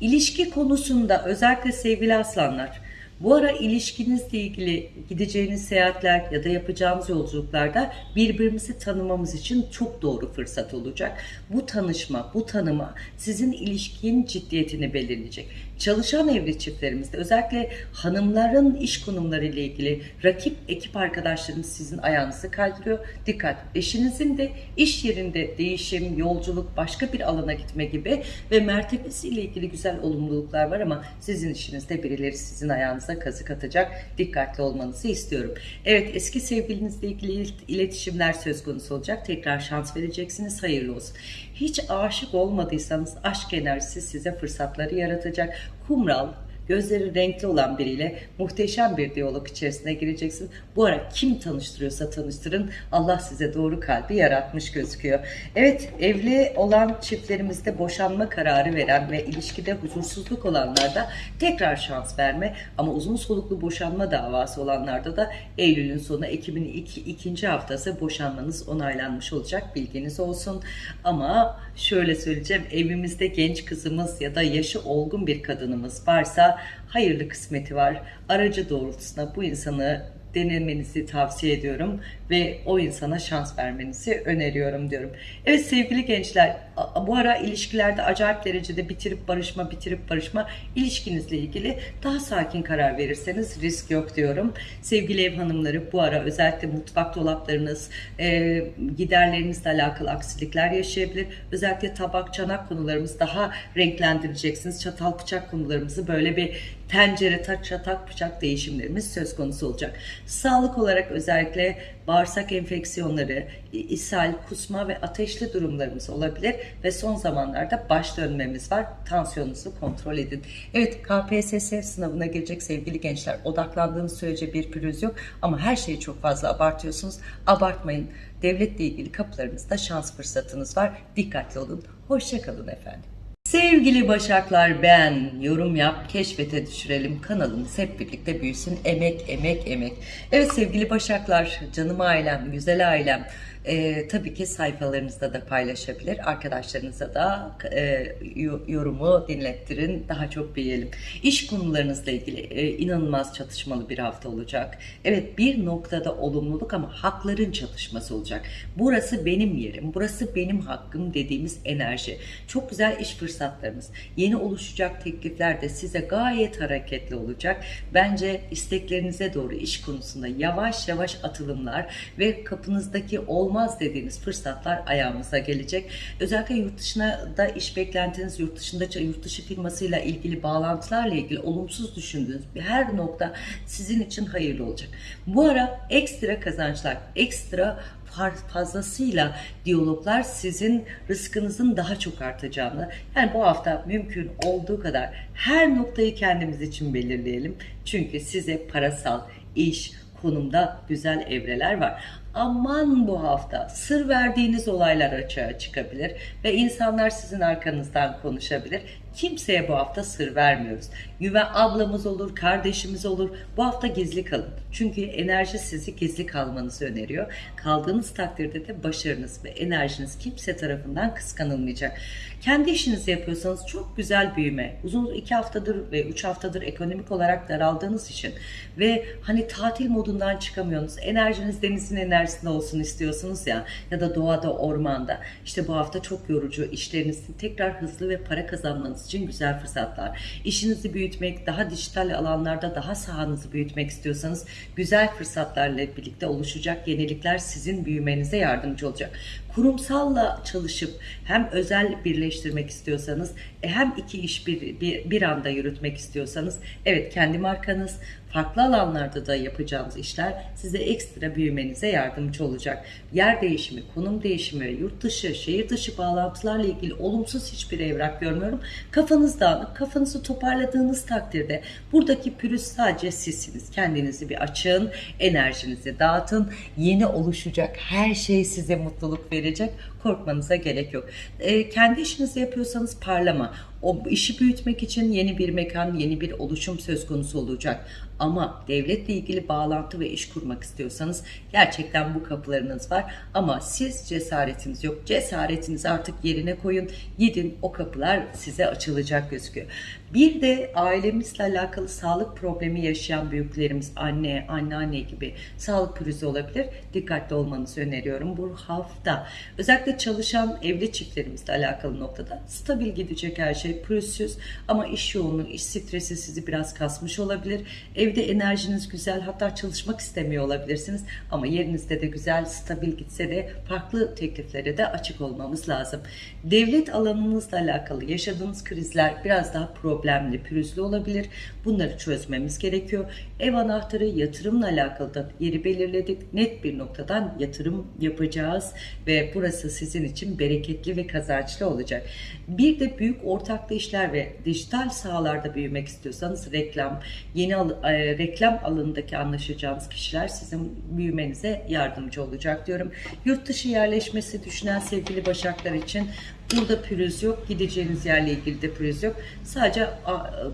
İlişki konusunda özellikle sevgili aslanlar, bu ara ilişkinizle ilgili gideceğiniz seyahatler ya da yapacağımız yolculuklarda birbirimizi tanımamız için çok doğru fırsat olacak. Bu tanışma, bu tanıma sizin ilişkinin ciddiyetini belirleyecek. Çalışan evli çiftlerimizde özellikle hanımların iş konumları ile ilgili rakip ekip arkadaşlarımız sizin ayağınızı kaydırıyor. Dikkat! Eşinizin de iş yerinde değişim, yolculuk, başka bir alana gitme gibi ve mertebesi ile ilgili güzel olumluluklar var ama sizin işinizde birileri sizin ayağınıza kazık atacak. Dikkatli olmanızı istiyorum. Evet eski sevgilinizle ilgili iletişimler söz konusu olacak. Tekrar şans vereceksiniz. Hayırlı olsun. Hiç aşık olmadıysanız aşk enerjisi size fırsatları yaratacak. Kumral, gözleri renkli olan biriyle muhteşem bir diyalog içerisine gireceksin. Bu ara kim tanıştırıyorsa tanıştırın. Allah size doğru kalbi yaratmış gözüküyor. Evet evli olan çiftlerimizde boşanma kararı veren ve ilişkide huzursuzluk olanlarda tekrar şans verme ama uzun soluklu boşanma davası olanlarda da Eylül'ün sonu Ekim'in iki, ikinci haftası boşanmanız onaylanmış olacak bilginiz olsun. Ama şöyle söyleyeceğim evimizde genç kızımız ya da yaşı olgun bir kadınımız varsa hayırlı kısmeti var. Aracı doğrultusunda bu insanı denemenizi tavsiye ediyorum ve o insana şans vermenizi öneriyorum diyorum. Evet sevgili gençler bu ara ilişkilerde acayip derecede bitirip barışma bitirip barışma ilişkinizle ilgili daha sakin karar verirseniz risk yok diyorum. Sevgili ev hanımları bu ara özellikle mutfak dolaplarınız e, giderlerinizle alakalı aksilikler yaşayabilir. Özellikle tabak çanak konularımız daha renklendireceksiniz. Çatal bıçak konularımızı böyle bir tencere, taç, çatak, bıçak değişimlerimiz söz konusu olacak. Sağlık olarak özellikle bağırsak enfeksiyonları, ishal, kusma ve ateşli durumlarımız olabilir ve son zamanlarda baş dönmemiz var. Tansiyonunuzu kontrol edin. Evet KPSS sınavına gelecek sevgili gençler odaklandığınız sürece bir pürüz yok ama her şeyi çok fazla abartıyorsunuz. Abartmayın. Devletle ilgili kapılarınızda şans fırsatınız var. Dikkatli olun. Hoşçakalın efendim. Sevgili Başaklar ben yorum yap keşfete düşürelim. Kanalımız hep birlikte büyüsün. Emek emek emek. Evet sevgili Başaklar canım ailem güzel ailem e, tabii ki sayfalarınızda da paylaşabilir arkadaşlarınıza da e, yorumu dinlettirin daha çok beğenelim. İş konularınızla ilgili e, inanılmaz çatışmalı bir hafta olacak. Evet bir noktada olumluluk ama hakların çatışması olacak. Burası benim yerim burası benim hakkım dediğimiz enerji. Çok güzel iş fırsatlarımız yeni oluşacak teklifler de size gayet hareketli olacak. Bence isteklerinize doğru iş konusunda yavaş yavaş atılımlar ve kapınızdaki olma olmaz dediğiniz fırsatlar ayağımıza gelecek. Özellikle yurt dışına da iş beklentiniz, yurt dışında yurt dışı firmasıyla ilgili bağlantılarla ilgili olumsuz düşündüğünüz her nokta sizin için hayırlı olacak. Bu ara ekstra kazançlar, ekstra fazlasıyla diyaloglar sizin rızkınızın daha çok artacağını yani bu hafta mümkün olduğu kadar her noktayı kendimiz için belirleyelim. Çünkü size parasal, iş, konumda güzel evreler var aman bu hafta sır verdiğiniz olaylar açığa çıkabilir ve insanlar sizin arkanızdan konuşabilir. Kimseye bu hafta sır vermiyoruz. Güven ablamız olur, kardeşimiz olur. Bu hafta gizli kalın. Çünkü enerji sizi gizli kalmanızı öneriyor. Kaldığınız takdirde de başarınız ve enerjiniz kimse tarafından kıskanılmayacak. Kendi işinizi yapıyorsanız çok güzel büyüme. Uzun iki haftadır ve üç haftadır ekonomik olarak daraldığınız için ve hani tatil modundan çıkamıyorsunuz. Enerjiniz denizin enerjisinde olsun istiyorsunuz ya ya da doğada, ormanda. İşte bu hafta çok yorucu işlerinizin tekrar hızlı ve para kazanmanız için güzel fırsatlar. İşinizi büyütmek, daha dijital alanlarda daha sahanızı büyütmek istiyorsanız güzel fırsatlarla birlikte oluşacak yenilikler sizin büyümenize yardımcı olacak kurumsalla çalışıp hem özel birleştirmek istiyorsanız e, hem iki iş bir, bir, bir anda yürütmek istiyorsanız evet kendi markanız farklı alanlarda da yapacağınız işler size ekstra büyümenize yardımcı olacak. Yer değişimi, konum değişimi, yurt dışı, şehir dışı bağlantılarla ilgili olumsuz hiçbir evrak görmüyorum. Kafanız dağınık, kafanızı toparladığınız takdirde buradaki pürüz sadece sizsiniz. Kendinizi bir açın, enerjinizi dağıtın. Yeni oluşacak her şey size mutluluk verecek. Korkmanıza gerek yok. E, kendi işinizi yapıyorsanız parlama. O işi büyütmek için yeni bir mekan, yeni bir oluşum söz konusu olacak. Ama devletle ilgili bağlantı ve iş kurmak istiyorsanız gerçekten bu kapılarınız var. Ama siz cesaretiniz yok. Cesaretinizi artık yerine koyun. Gidin o kapılar size açılacak gözüküyor. Bir de ailemizle alakalı sağlık problemi yaşayan büyüklerimiz, anne, anneanne gibi sağlık pürüzü olabilir. Dikkatli olmanızı öneriyorum bu hafta. Özellikle çalışan evli çiftlerimizle alakalı noktada stabil gidecek her şey pürüzsüz ama iş yoğunluğu, iş stresi sizi biraz kasmış olabilir. Evde enerjiniz güzel hatta çalışmak istemiyor olabilirsiniz ama yerinizde de güzel, stabil gitse de farklı tekliflere de açık olmamız lazım. Devlet alanınızla alakalı yaşadığınız krizler biraz daha problemli, pürüzlü olabilir. Bunları çözmemiz gerekiyor. Ev anahtarı yatırımla alakalı da yeri belirledik. Net bir noktadan yatırım yapacağız ve burası sizin için bereketli ve kazançlı olacak. Bir de büyük ortaklı işler ve dijital sahalarda büyümek istiyorsanız reklam, yeni al e, reklam alanındaki anlaşacağınız kişiler sizin büyümenize yardımcı olacak diyorum. Yurt dışı yerleşmesi düşünen sevgili başaklar için Burada pürüz yok. Gideceğiniz yerle ilgili de pürüz yok. Sadece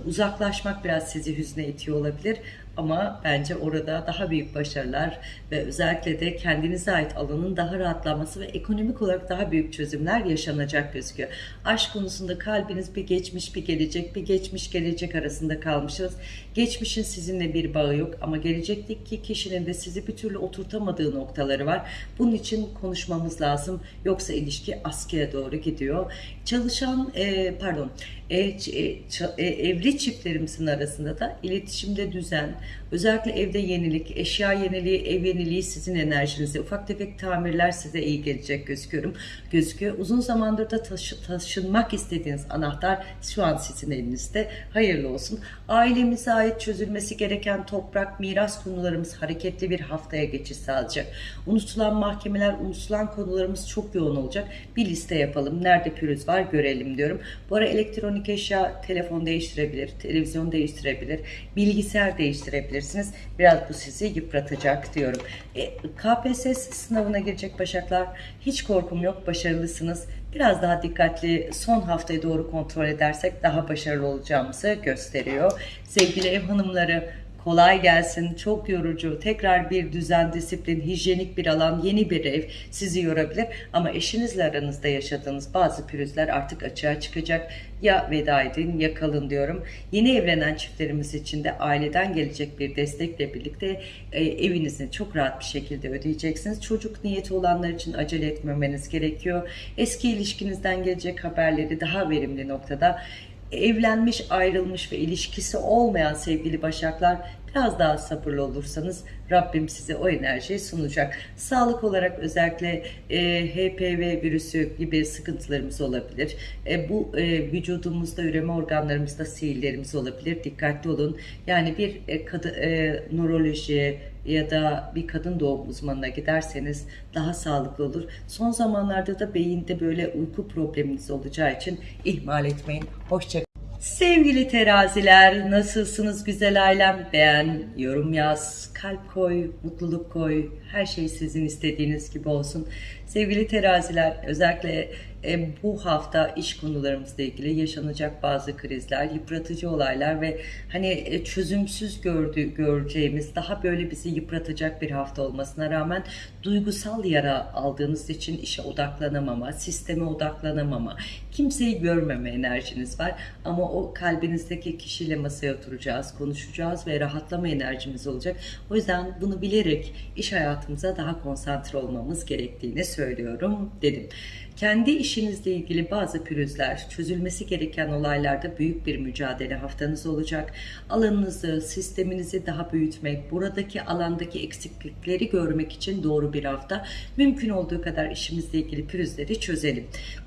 uzaklaşmak biraz sizi hüzne itiyor olabilir. Ama bence orada daha büyük başarılar ve özellikle de kendinize ait alanın daha rahatlaması ve ekonomik olarak daha büyük çözümler yaşanacak gözüküyor. Aşk konusunda kalbiniz bir geçmiş bir gelecek, bir geçmiş gelecek arasında kalmışsınız. Geçmişin sizinle bir bağı yok ama gelecekteki kişinin de sizi bir türlü oturtamadığı noktaları var. Bunun için konuşmamız lazım. Yoksa ilişki askıya doğru gidiyor. Çalışan, e, pardon, e, e, e, evli çiftlerimizin arasında da iletişimde düzen, özellikle evde yenilik, eşya yeniliği, ev yeniliği sizin enerjinize, ufak tefek tamirler size iyi gelecek gözüküyorum. Gözüküyor. Uzun zamandır da taşı, taşınmak istediğiniz anahtar şu an sizin elinizde. Hayırlı olsun. Ailemize ait çözülmesi gereken toprak, miras konularımız hareketli bir haftaya geçiş sağlayacak. Unutulan mahkemeler, unutulan konularımız çok yoğun olacak. Bir liste yapalım. Nerede pürüz var görelim diyorum. Bu ara elektronik eşya, telefon değiştirebilir, televizyon değiştirebilir, bilgisayar değiştirebilirsiniz. Biraz bu sizi yıpratacak diyorum. E, KPSS sınavına girecek başaklar hiç korkum yok, başarılısınız. Biraz daha dikkatli son haftayı doğru kontrol edersek daha başarılı olacağımızı gösteriyor. Sevgili ev hanımları kolay gelsin, çok yorucu, tekrar bir düzen, disiplin, hijyenik bir alan, yeni bir ev sizi yorabilir. Ama eşinizle aranızda yaşadığınız bazı pürüzler artık açığa çıkacak. Ya veda edin ya kalın diyorum. Yeni evlenen çiftlerimiz için de aileden gelecek bir destekle birlikte e, evinizi çok rahat bir şekilde ödeyeceksiniz. Çocuk niyeti olanlar için acele etmemeniz gerekiyor. Eski ilişkinizden gelecek haberleri daha verimli noktada evlenmiş, ayrılmış ve ilişkisi olmayan sevgili başaklar biraz daha sabırlı olursanız Rabbim size o enerjiyi sunacak. Sağlık olarak özellikle e, HPV virüsü gibi sıkıntılarımız olabilir. E, bu e, vücudumuzda üreme organlarımızda sihirlerimiz olabilir. Dikkatli olun. Yani bir e, kadı, e, nöroloji ya da bir kadın doğum uzmanına giderseniz daha sağlıklı olur. Son zamanlarda da beyinde böyle uyku probleminiz olacağı için ihmal etmeyin. Hoşçakalın. Sevgili teraziler nasılsınız güzel ailem beğen, yorum yaz, kalp koy, mutluluk koy her şey sizin istediğiniz gibi olsun. Sevgili teraziler özellikle bu hafta iş konularımızla ilgili yaşanacak bazı krizler, yıpratıcı olaylar ve hani e, çözümsüz gördüğü, göreceğimiz daha böyle bizi yıpratacak bir hafta olmasına rağmen duygusal yara aldığınız için işe odaklanamama, sisteme odaklanamama, kimseyi görmeme enerjiniz var. Ama o kalbinizdeki kişiyle masaya oturacağız, konuşacağız ve rahatlama enerjimiz olacak. O yüzden bunu bilerek iş hayatımıza daha konsantre olmamız gerektiğini söylüyorum dedim. Kendi işinizle ilgili bazı pürüzler, çözülmesi gereken olaylarda büyük bir mücadele haftanız olacak. Alanınızı, sisteminizi daha büyütmek, buradaki alandaki eksiklikleri görmek için doğru bir hafta. Mümkün olduğu kadar işimizle ilgili pürüzleri çözelim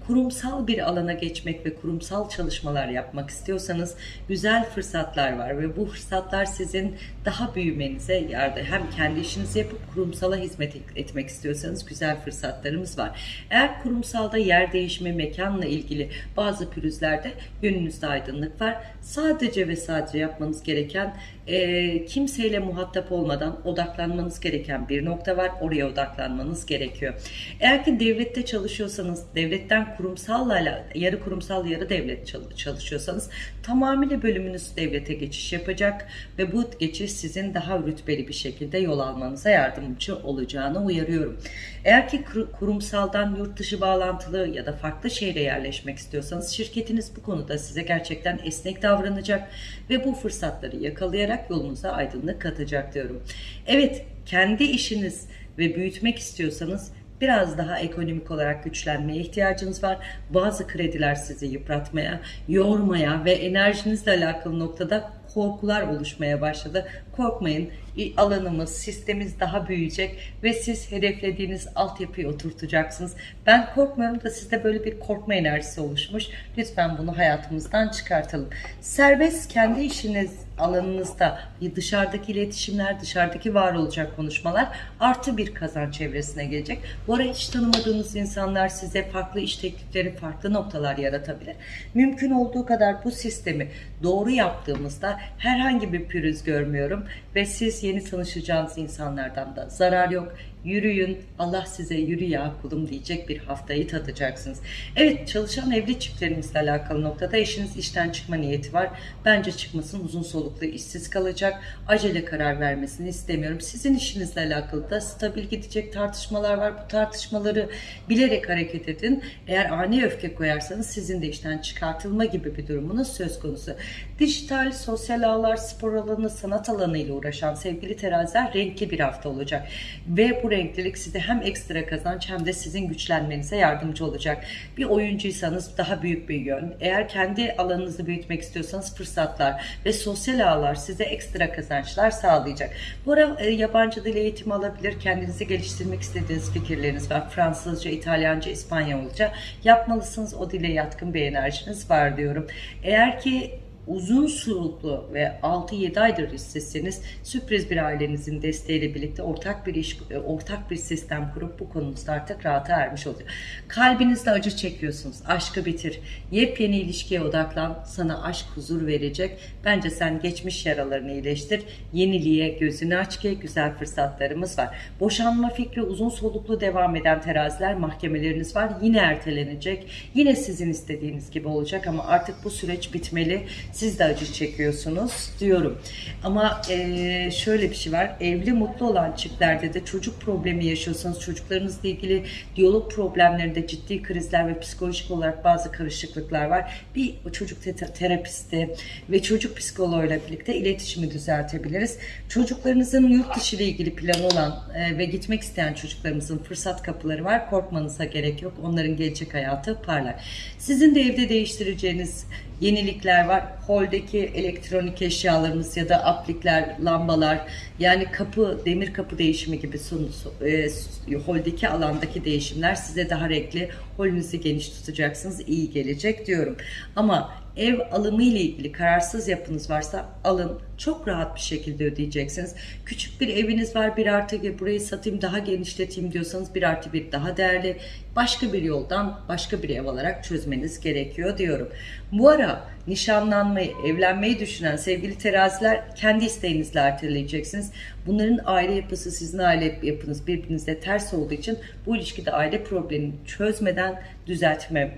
kurumsal bir alana geçmek ve kurumsal çalışmalar yapmak istiyorsanız güzel fırsatlar var ve bu fırsatlar sizin daha büyümenize yardım hem kendi işinizi yapıp kurumsala hizmet etmek istiyorsanız güzel fırsatlarımız var. Eğer kurumsalda yer değişimi, mekanla ilgili bazı pürüzlerde yönünüzde aydınlık var. Sadece ve sadece yapmanız gereken e, kimseyle muhatap olmadan odaklanmanız gereken bir nokta var. Oraya odaklanmanız gerekiyor. Eğer ki devlette çalışıyorsanız, devletten kurumsalla yarı kurumsal yarı devlet çalışıyorsanız tamamıyla bölümünüz devlete geçiş yapacak ve bu geçiş sizin daha rütbeli bir şekilde yol almanıza yardımcı olacağını uyarıyorum. Eğer ki kurumsaldan yurt dışı bağlantılı ya da farklı şehre yerleşmek istiyorsanız şirketiniz bu konuda size gerçekten esnek davranacak ve bu fırsatları yakalayarak yolunuza aydınlık katacak diyorum. Evet, kendi işiniz ve büyütmek istiyorsanız biraz daha ekonomik olarak güçlenmeye ihtiyacınız var. Bazı krediler sizi yıpratmaya, yormaya ve enerjinizle alakalı noktada korkular oluşmaya başladı. Korkmayın alanımız, sistemimiz daha büyüyecek ve siz hedeflediğiniz altyapıyı oturtacaksınız. Ben korkmuyorum da sizde böyle bir korkma enerjisi oluşmuş. Lütfen bunu hayatımızdan çıkartalım. Serbest kendi işiniz alanınızda dışarıdaki iletişimler, dışarıdaki var olacak konuşmalar artı bir kazanç çevresine gelecek. Bu ara hiç tanımadığınız insanlar size farklı iş teklifleri, farklı noktalar yaratabilir. Mümkün olduğu kadar bu sistemi doğru yaptığımızda herhangi bir pürüz görmüyorum ve siz yeni tanışacağınız insanlardan da zarar yok yürüyün, Allah size yürü ya kulum diyecek bir haftayı tadacaksınız. Evet çalışan evli çiftlerimizle alakalı noktada eşiniz işten çıkma niyeti var. Bence çıkmasın uzun soluklu işsiz kalacak. Acele karar vermesini istemiyorum. Sizin işinizle alakalı da stabil gidecek tartışmalar var. Bu tartışmaları bilerek hareket edin. Eğer ani öfke koyarsanız sizin de işten çıkartılma gibi bir durumunuz söz konusu. Dijital, sosyal ağlar, spor alanı, sanat alanı ile uğraşan sevgili teraziler renkli bir hafta olacak. Ve bu renklilik size hem ekstra kazanç hem de sizin güçlenmenize yardımcı olacak. Bir oyuncuysanız daha büyük bir yön. Eğer kendi alanınızı büyütmek istiyorsanız fırsatlar ve sosyal ağlar size ekstra kazançlar sağlayacak. Bu ara e, yabancı dil eğitimi alabilir, kendinizi geliştirmek istediğiniz fikirleriniz var. Fransızca, İtalyanca, İspanyolca yapmalısınız. O dile yatkın bir enerjiniz var diyorum. Eğer ki uzun soluklu ve 6-7 aydır işsizseniz sürpriz bir ailenizin desteğiyle birlikte ortak bir iş, e, ortak bir sistem kurup bu konunuzda artık rahata ermiş oluyor. Kalbinizde acı çekiyorsunuz. Aşkı bitir. Yepyeni ilişkiye odaklan. Sana aşk huzur verecek. Bence sen geçmiş yaralarını iyileştir. Yeniliğe gözünü aç ki güzel fırsatlarımız var. Boşanma fikri uzun soluklu devam eden teraziler mahkemeleriniz var. Yine ertelenecek. Yine sizin istediğiniz gibi olacak ama artık bu süreç bitmeli siz de acı çekiyorsunuz diyorum. Ama e, şöyle bir şey var. Evli mutlu olan çiftlerde de çocuk problemi yaşıyorsanız çocuklarınızla ilgili diyalog problemlerinde ciddi krizler ve psikolojik olarak bazı karışıklıklar var. Bir çocuk te terapisti ve çocuk psikoloğuyla birlikte iletişimi düzeltebiliriz. Çocuklarınızın yurt dışı ile ilgili planı olan e, ve gitmek isteyen çocuklarımızın fırsat kapıları var. Korkmanıza gerek yok. Onların gelecek hayatı parlar. Sizin de evde değiştireceğiniz yenilikler var. Holdeki elektronik eşyalarımız ya da aplikler, lambalar yani kapı, demir kapı değişimi gibi sun, e, holdeki alandaki değişimler size daha renkli, holünüzü geniş tutacaksınız, iyi gelecek diyorum. Ama ev alımı ile ilgili kararsız yapınız varsa alın. Çok rahat bir şekilde ödeyeceksiniz. Küçük bir eviniz var bir artı bir burayı satayım daha genişleteyim diyorsanız bir artı bir daha değerli. Başka bir yoldan başka bir ev alarak çözmeniz gerekiyor diyorum. Bu ara nişanlanmayı, evlenmeyi düşünen sevgili teraziler kendi isteğinizle erteleyeceksiniz. Bunların aile yapısı sizin aile yapınız birbirinizle ters olduğu için bu ilişkide aile problemini çözmeden düzeltme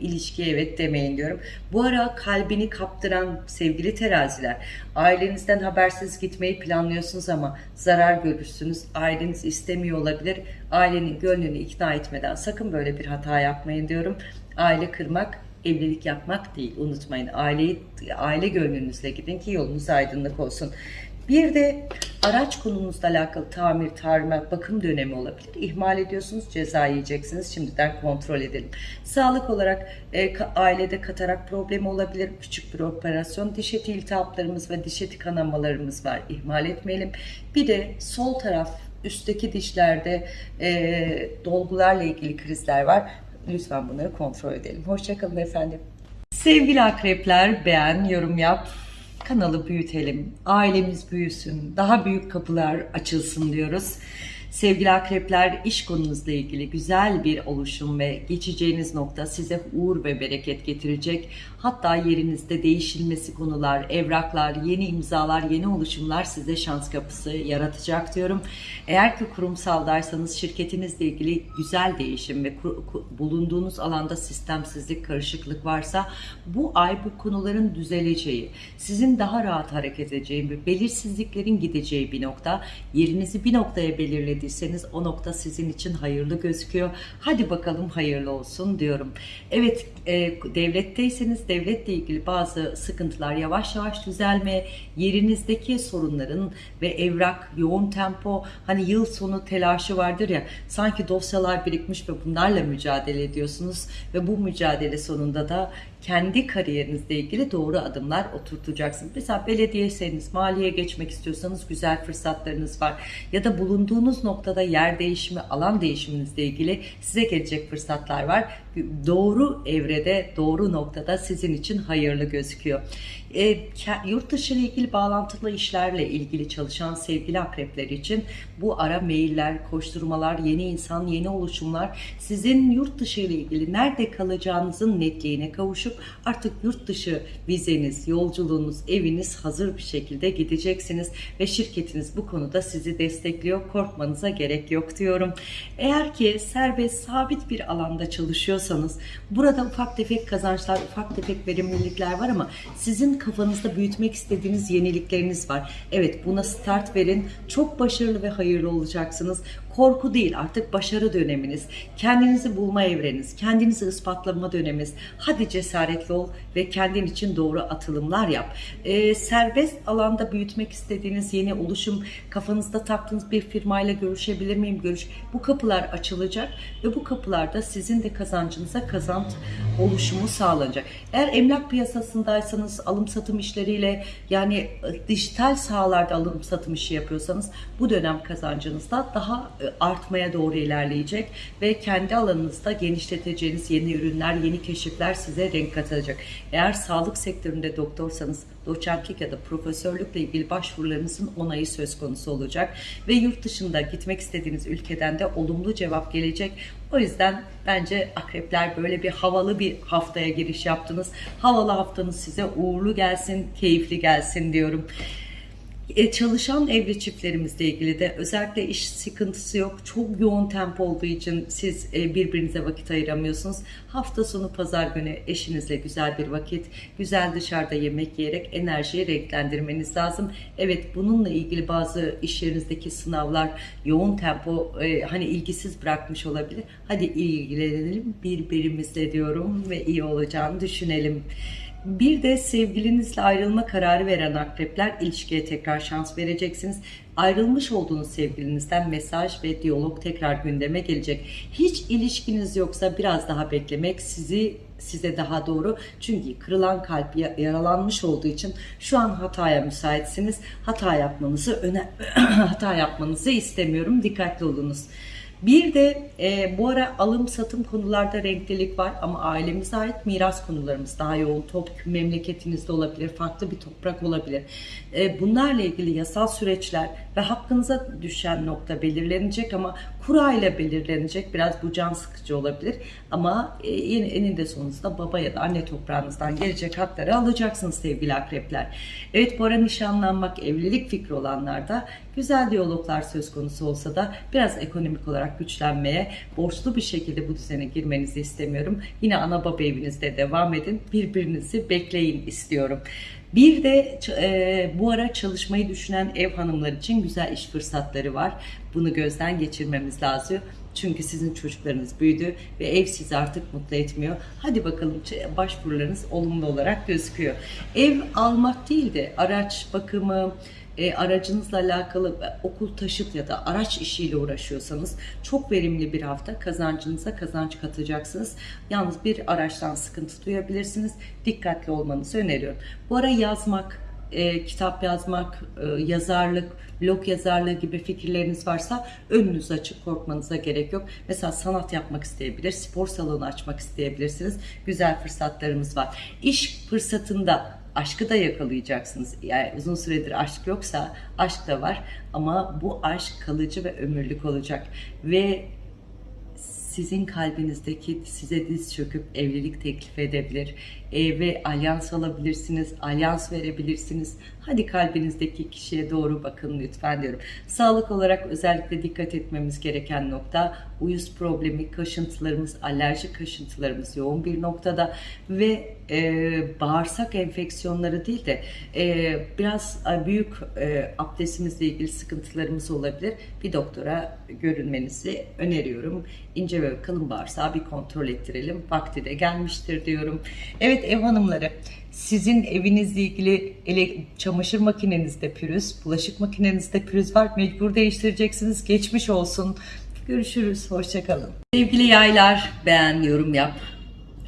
ilişkiye evet demeyin diyorum. Bu ara kalbini kaptıran sevgili teraziler ailenizden habersiz gitmeyi planlıyorsunuz ama zarar görürsünüz. Aileniz istemiyor olabilir. Ailenin gönlünü ikna etmeden sakın böyle bir hata yapmayın diyorum. Aile kırmak evlilik yapmak değil. Unutmayın aileyi, aile gönlünüzle gidin ki yolunuz aydınlık olsun. Bir de araç konunuzla alakalı tamir, tarimat, bakım dönemi olabilir. İhmal ediyorsunuz, ceza yiyeceksiniz. Şimdiden kontrol edelim. Sağlık olarak e, ailede katarak problemi olabilir. Küçük bir operasyon. Diş eti iltihaplarımız ve diş eti kanamalarımız var. İhmal etmeyelim. Bir de sol taraf üstteki dişlerde e, dolgularla ilgili krizler var. Lütfen bunları kontrol edelim. Hoşçakalın efendim. Sevgili akrepler beğen, yorum yap, kanalı büyütelim, ailemiz büyüsün, daha büyük kapılar açılsın diyoruz. Sevgili akrepler iş konunuzla ilgili güzel bir oluşum ve geçeceğiniz nokta size uğur ve bereket getirecek. Hatta yerinizde değişilmesi konular, evraklar, yeni imzalar, yeni oluşumlar size şans kapısı yaratacak diyorum. Eğer ki kurumsaldaysanız şirketinizle ilgili güzel değişim ve bulunduğunuz alanda sistemsizlik, karışıklık varsa bu ay bu konuların düzeleceği, sizin daha rahat hareket edeceği ve belirsizliklerin gideceği bir nokta. Yerinizi bir noktaya belirlediyseniz o nokta sizin için hayırlı gözüküyor. Hadi bakalım hayırlı olsun diyorum. Evet e, devletteyseniz devletle ilgili bazı sıkıntılar yavaş yavaş düzelme, yerinizdeki sorunların ve evrak, yoğun tempo, hani yıl sonu telaşı vardır ya, sanki dosyalar birikmiş ve bunlarla mücadele ediyorsunuz ve bu mücadele sonunda da kendi kariyerinizle ilgili doğru adımlar oturtacaksınız. Mesela belediyeyseniz, maliye geçmek istiyorsanız güzel fırsatlarınız var. Ya da bulunduğunuz noktada yer değişimi, alan değişiminizle ilgili size gelecek fırsatlar var. doğru evrede, doğru noktada sizin için hayırlı gözüküyor. E, yurt dışı ile ilgili bağlantılı işlerle ilgili çalışan sevgili akrepler için bu ara mailler, koşturmalar, yeni insan, yeni oluşumlar sizin yurt dışı ile ilgili nerede kalacağınızın netliğine kavuşup artık yurt dışı vizeniz, yolculuğunuz, eviniz hazır bir şekilde gideceksiniz ve şirketiniz bu konuda sizi destekliyor. Korkmanıza gerek yok diyorum. Eğer ki serbest, sabit bir alanda çalışıyorsanız burada ufak tefek kazançlar, ufak tefek verimlilikler var ama sizin kafanızda büyütmek istediğiniz yenilikleriniz var. Evet buna start verin. Çok başarılı ve hayırlı olacaksınız. Korku değil artık başarı döneminiz. Kendinizi bulma evreniz, kendinizi ispatlama döneminiz. Hadi cesaretli ol ve kendin için doğru atılımlar yap. Ee, serbest alanda büyütmek istediğiniz yeni oluşum, kafanızda taktığınız bir firmayla görüşebilir miyim? Görüş. Bu kapılar açılacak ve bu kapılarda sizin de kazancınıza kazanç oluşumu sağlanacak. Eğer emlak piyasasındaysanız alım satım işleriyle yani e, dijital sahalarda alım satım işi yapıyorsanız bu dönem kazancınızda daha e, artmaya doğru ilerleyecek ve kendi alanınızda genişleteceğiniz yeni ürünler, yeni keşifler size renk katacak. Eğer sağlık sektöründe doktorsanız doçentlik ya da profesörlükle ilgili başvurularınızın onayı söz konusu olacak ve yurt dışında gitmek istediğiniz ülkeden de olumlu cevap gelecek. O yüzden bence akrepler böyle bir havalı bir haftaya giriş yaptınız. Havalı haftanız size uğurlu gelsin, keyifli gelsin diyorum. E, çalışan evli çiftlerimizle ilgili de özellikle iş sıkıntısı yok. Çok yoğun tempo olduğu için siz e, birbirinize vakit ayıramıyorsunuz. Hafta sonu pazar günü eşinizle güzel bir vakit, güzel dışarıda yemek yiyerek enerjiyi renklendirmeniz lazım. Evet bununla ilgili bazı iş yerinizdeki sınavlar yoğun tempo e, hani ilgisiz bırakmış olabilir. Hadi ilgilenelim birbirimizle diyorum ve iyi olacağını düşünelim. Bir de sevgilinizle ayrılma kararı veren akrepler ilişkiye tekrar şans vereceksiniz. Ayrılmış olduğunuz sevgilinizden mesaj ve diyalog tekrar gündeme gelecek. Hiç ilişkiniz yoksa biraz daha beklemek sizi size daha doğru. Çünkü kırılan kalp ya- yaralanmış olduğu için şu an hataya müsaitsiniz. Hata yapmanızı öne [CLEARS THROAT] hata yapmanızı istemiyorum. Dikkatli olunuz. Bir de e, bu ara alım satım konularda renklilik var ama ailemize ait miras konularımız daha yoğun. Top memleketinizde olabilir, farklı bir toprak olabilir. E, bunlarla ilgili yasal süreçler ve hakkınıza düşen nokta belirlenecek ama kura ile belirlenecek. Biraz bu can sıkıcı olabilir ama e, en- eninde sonunda baba ya da anne toprağınızdan gelecek hakları alacaksınız sevgili akrepler. Evet bu ara nişanlanmak, evlilik fikri olanlarda güzel diyaloglar söz konusu olsa da biraz ekonomik olarak güçlenmeye, borçlu bir şekilde bu düzene girmenizi istemiyorum. Yine ana baba evinizde devam edin. Birbirinizi bekleyin istiyorum. Bir de e, bu ara çalışmayı düşünen ev hanımlar için güzel iş fırsatları var. Bunu gözden geçirmemiz lazım. Çünkü sizin çocuklarınız büyüdü ve ev sizi artık mutlu etmiyor. Hadi bakalım başvurularınız olumlu olarak gözüküyor. Ev almak değil de araç bakımı, e, aracınızla alakalı e, okul taşıt ya da araç işiyle uğraşıyorsanız çok verimli bir hafta kazancınıza kazanç katacaksınız. Yalnız bir araçtan sıkıntı duyabilirsiniz. Dikkatli olmanızı öneriyorum. Bu ara yazmak, e, kitap yazmak, e, yazarlık, blog yazarlığı gibi fikirleriniz varsa önünüz açık korkmanıza gerek yok. Mesela sanat yapmak isteyebilir, spor salonu açmak isteyebilirsiniz. Güzel fırsatlarımız var. İş fırsatında aşkı da yakalayacaksınız. Yani uzun süredir aşk yoksa aşk da var ama bu aşk kalıcı ve ömürlük olacak ve sizin kalbinizdeki size diz çöküp evlilik teklif edebilir e, ve alyans alabilirsiniz, alyans verebilirsiniz. Hadi kalbinizdeki kişiye doğru bakın lütfen diyorum. Sağlık olarak özellikle dikkat etmemiz gereken nokta uyuz problemi, kaşıntılarımız, alerji kaşıntılarımız yoğun bir noktada ve e, bağırsak enfeksiyonları değil de e, biraz e, büyük e, abdestimizle ilgili sıkıntılarımız olabilir. Bir doktora görünmenizi öneriyorum. İnce ve kalın bağırsağı bir kontrol ettirelim. Vakti de gelmiştir diyorum. Evet ev hanımları sizin evinizle ilgili ele, çamaşır makinenizde pürüz, bulaşık makinenizde pürüz var. Mecbur değiştireceksiniz. Geçmiş olsun. Görüşürüz. Hoşçakalın. Sevgili yaylar beğen, yorum yap.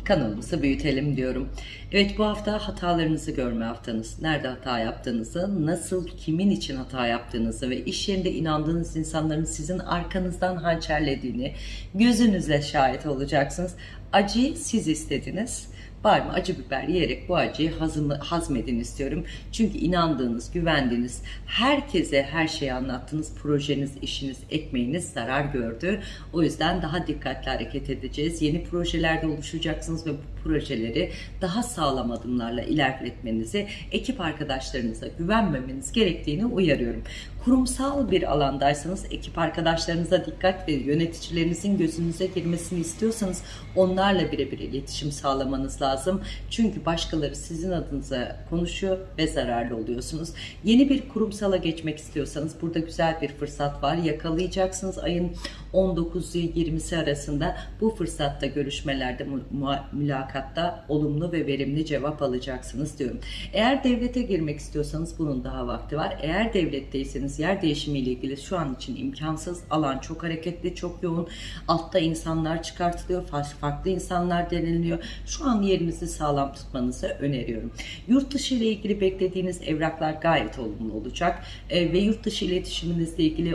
Kanalımızı büyütelim diyorum. Evet bu hafta hatalarınızı görme haftanız. Nerede hata yaptığınızı, nasıl, kimin için hata yaptığınızı ve iş yerinde inandığınız insanların sizin arkanızdan hançerlediğini gözünüzle şahit olacaksınız. Acıyı siz istediniz var mı acı biber yiyerek bu acıyı hazım, hazmedin istiyorum. Çünkü inandığınız, güvendiğiniz, herkese her şeyi anlattığınız projeniz, işiniz, ekmeğiniz zarar gördü. O yüzden daha dikkatli hareket edeceğiz. Yeni projelerde oluşacaksınız ve bu projeleri daha sağlam adımlarla ilerletmenizi, ekip arkadaşlarınıza güvenmemeniz gerektiğini uyarıyorum. Kurumsal bir alandaysanız ekip arkadaşlarınıza dikkat ve yöneticilerinizin gözünüze girmesini istiyorsanız onlarla birebir iletişim sağlamanız lazım. Çünkü başkaları sizin adınıza konuşuyor ve zararlı oluyorsunuz. Yeni bir kurumsala geçmek istiyorsanız burada güzel bir fırsat var. Yakalayacaksınız ayın 19'u 20'si arasında bu fırsatta görüşmelerde mülakatta olumlu ve verimli cevap alacaksınız diyorum. Eğer devlete girmek istiyorsanız bunun daha vakti var. Eğer devletteyseniz yer değişimiyle ilgili şu an için imkansız. Alan çok hareketli, çok yoğun. Altta insanlar çıkartılıyor, farklı insanlar deniliyor. Şu an yerinizi sağlam tutmanızı öneriyorum. Yurt dışı ile ilgili beklediğiniz evraklar gayet olumlu olacak. E, ve yurt dışı iletişiminizle ilgili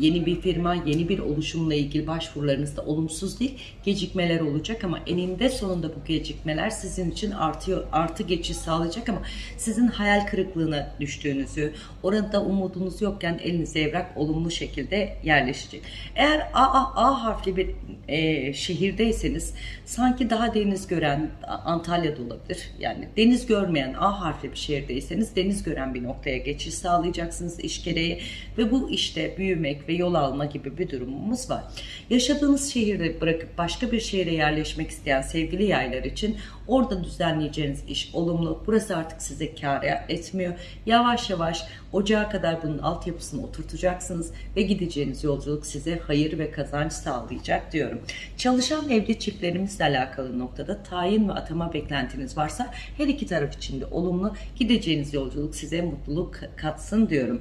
yeni bir firma, yeni bir oluşumla ilgili başvurularınızda olumsuz değil, gecikmeler olacak ama eninde sonunda bu gecikmeler sizin için artıyor, artı geçiş sağlayacak ama sizin hayal kırıklığına düştüğünüzü, orada umudunuz yokken elinize evrak olumlu şekilde yerleşecek. Eğer A, A, A harfli bir e, şehirdeyseniz sanki daha deniz gören Antalya'da olabilir. Yani deniz görmeyen A harfli bir şehirdeyseniz deniz gören bir noktaya geçiş sağlayacaksınız iş gereği ve bu işte büyümek ve yol alma gibi bir durumumuz var. Yaşadığınız şehirde bırakıp başka bir şehire yerleşmek isteyen sevgili yaylar için orada düzenleyeceğiniz iş olumlu. Burası artık size kar etmiyor. Yavaş yavaş ocağa kadar bunun altyapısını oturtacaksınız ve gideceğiniz yolculuk size hayır ve kazanç sağlayacak diyorum. Çalışan evli çiftlerimizle alakalı noktada tayin ve atama beklentiniz varsa her iki taraf için de olumlu gideceğiniz yolculuk size mutluluk katsın diyorum.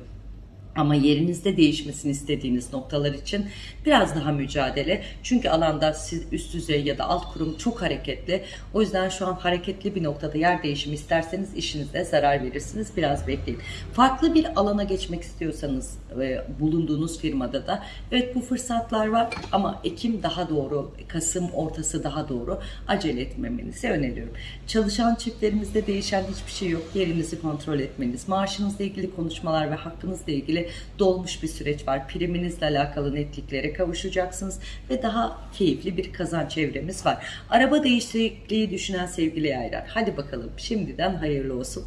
Ama yerinizde değişmesini istediğiniz noktalar için biraz daha mücadele. Çünkü alanda siz üst düzey ya da alt kurum çok hareketli. O yüzden şu an hareketli bir noktada yer değişimi isterseniz işinizde zarar verirsiniz. Biraz bekleyin. Farklı bir alana geçmek istiyorsanız e, bulunduğunuz firmada da evet bu fırsatlar var ama Ekim daha doğru, Kasım ortası daha doğru acele etmemenizi öneriyorum. Çalışan çiftlerimizde değişen hiçbir şey yok. Yerinizi kontrol etmeniz, maaşınızla ilgili konuşmalar ve hakkınızla ilgili dolmuş bir süreç var. Priminizle alakalı netliklere kavuşacaksınız ve daha keyifli bir kazanç çevremiz var. Araba değişikliği düşünen sevgili yaylar. Hadi bakalım şimdiden hayırlı olsun.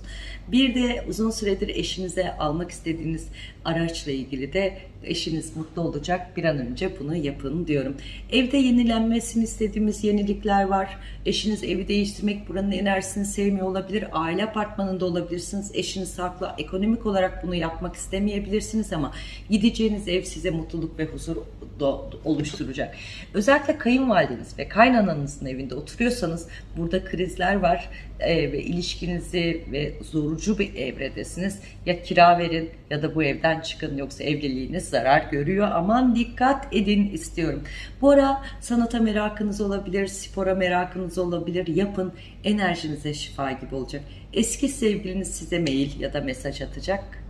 Bir de uzun süredir eşinize almak istediğiniz araçla ilgili de eşiniz mutlu olacak. Bir an önce bunu yapın diyorum. Evde yenilenmesini istediğimiz yenilikler var. Eşiniz evi değiştirmek buranın enerjisini sevmiyor olabilir. Aile apartmanında olabilirsiniz. Eşiniz haklı. Ekonomik olarak bunu yapmak istemeyebilirsiniz ama gideceğiniz ev size mutluluk ve huzur oluşturacak. Özellikle kayınvalideniz ve kaynananızın evinde oturuyorsanız burada krizler var e, ve ilişkinizi ve zorucu bir evredesiniz. Ya kira verin ya da bu evden çıkın yoksa evliliğiniz zarar görüyor. Aman dikkat edin istiyorum. Bu ara sanata merakınız olabilir, spora merakınız olabilir. Yapın enerjinize şifa gibi olacak. Eski sevgiliniz size mail ya da mesaj atacak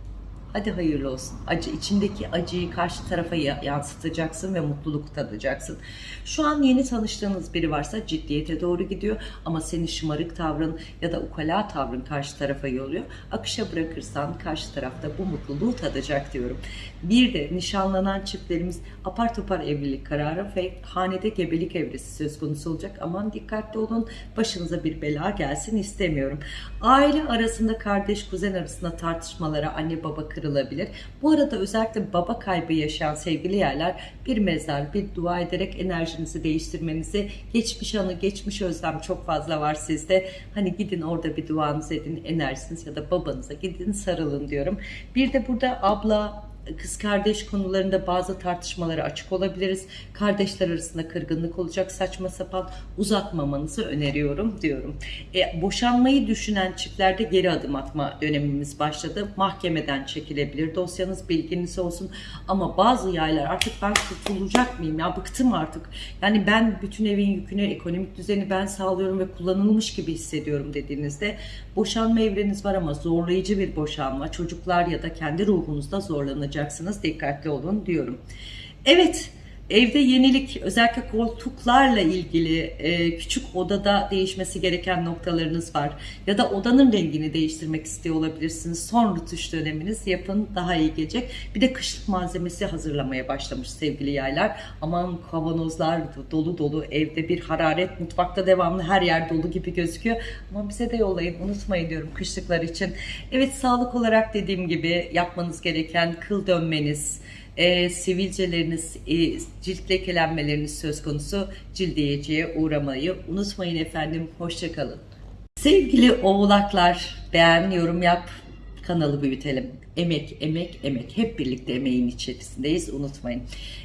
Hadi hayırlı olsun. Acı içindeki acıyı karşı tarafa yansıtacaksın ve mutluluk tadacaksın. Şu an yeni tanıştığınız biri varsa ciddiyete doğru gidiyor ama senin şımarık tavrın ya da ukala tavrın karşı tarafa yolluyor. Akışa bırakırsan karşı tarafta bu mutluluğu tadacak diyorum. Bir de nişanlanan çiftlerimiz apar topar evlilik kararı ve hanede gebelik evresi söz konusu olacak. Aman dikkatli olun. Başınıza bir bela gelsin istemiyorum. Aile arasında kardeş kuzen arasında tartışmalara anne baba kırılabilir. Bu arada özellikle baba kaybı yaşayan sevgili yerler bir mezar, bir dua ederek enerjinizi değiştirmenizi, geçmiş anı, geçmiş özlem çok fazla var sizde. Hani gidin orada bir duanızı edin, enerjiniz ya da babanıza gidin sarılın diyorum. Bir de burada abla, kız kardeş konularında bazı tartışmalara açık olabiliriz. Kardeşler arasında kırgınlık olacak saçma sapan uzatmamanızı öneriyorum diyorum. E, boşanmayı düşünen çiftlerde geri adım atma dönemimiz başladı. Mahkemeden çekilebilir dosyanız bilginiz olsun. Ama bazı yaylar artık ben kurtulacak mıyım ya bıktım artık. Yani ben bütün evin yükünü, ekonomik düzeni ben sağlıyorum ve kullanılmış gibi hissediyorum dediğinizde boşanma evreniz var ama zorlayıcı bir boşanma. Çocuklar ya da kendi ruhunuzda zorlanacaksınız. Dikkatli olun diyorum. Evet. Evde yenilik özellikle koltuklarla ilgili e, küçük odada değişmesi gereken noktalarınız var. Ya da odanın rengini değiştirmek istiyor olabilirsiniz. Son rütuş döneminiz yapın daha iyi gelecek. Bir de kışlık malzemesi hazırlamaya başlamış sevgili yaylar. Aman kavanozlar dolu dolu evde bir hararet mutfakta devamlı her yer dolu gibi gözüküyor. Ama bize de yollayın unutmayın diyorum kışlıklar için. Evet sağlık olarak dediğim gibi yapmanız gereken kıl dönmeniz, e, sivilceleriniz, e, cilt lekelenmeleriniz söz konusu cildiyeciye uğramayı unutmayın efendim. Hoşçakalın. Sevgili oğlaklar beğen, yorum yap, kanalı büyütelim. Emek, emek, emek. Hep birlikte emeğin içerisindeyiz. Unutmayın.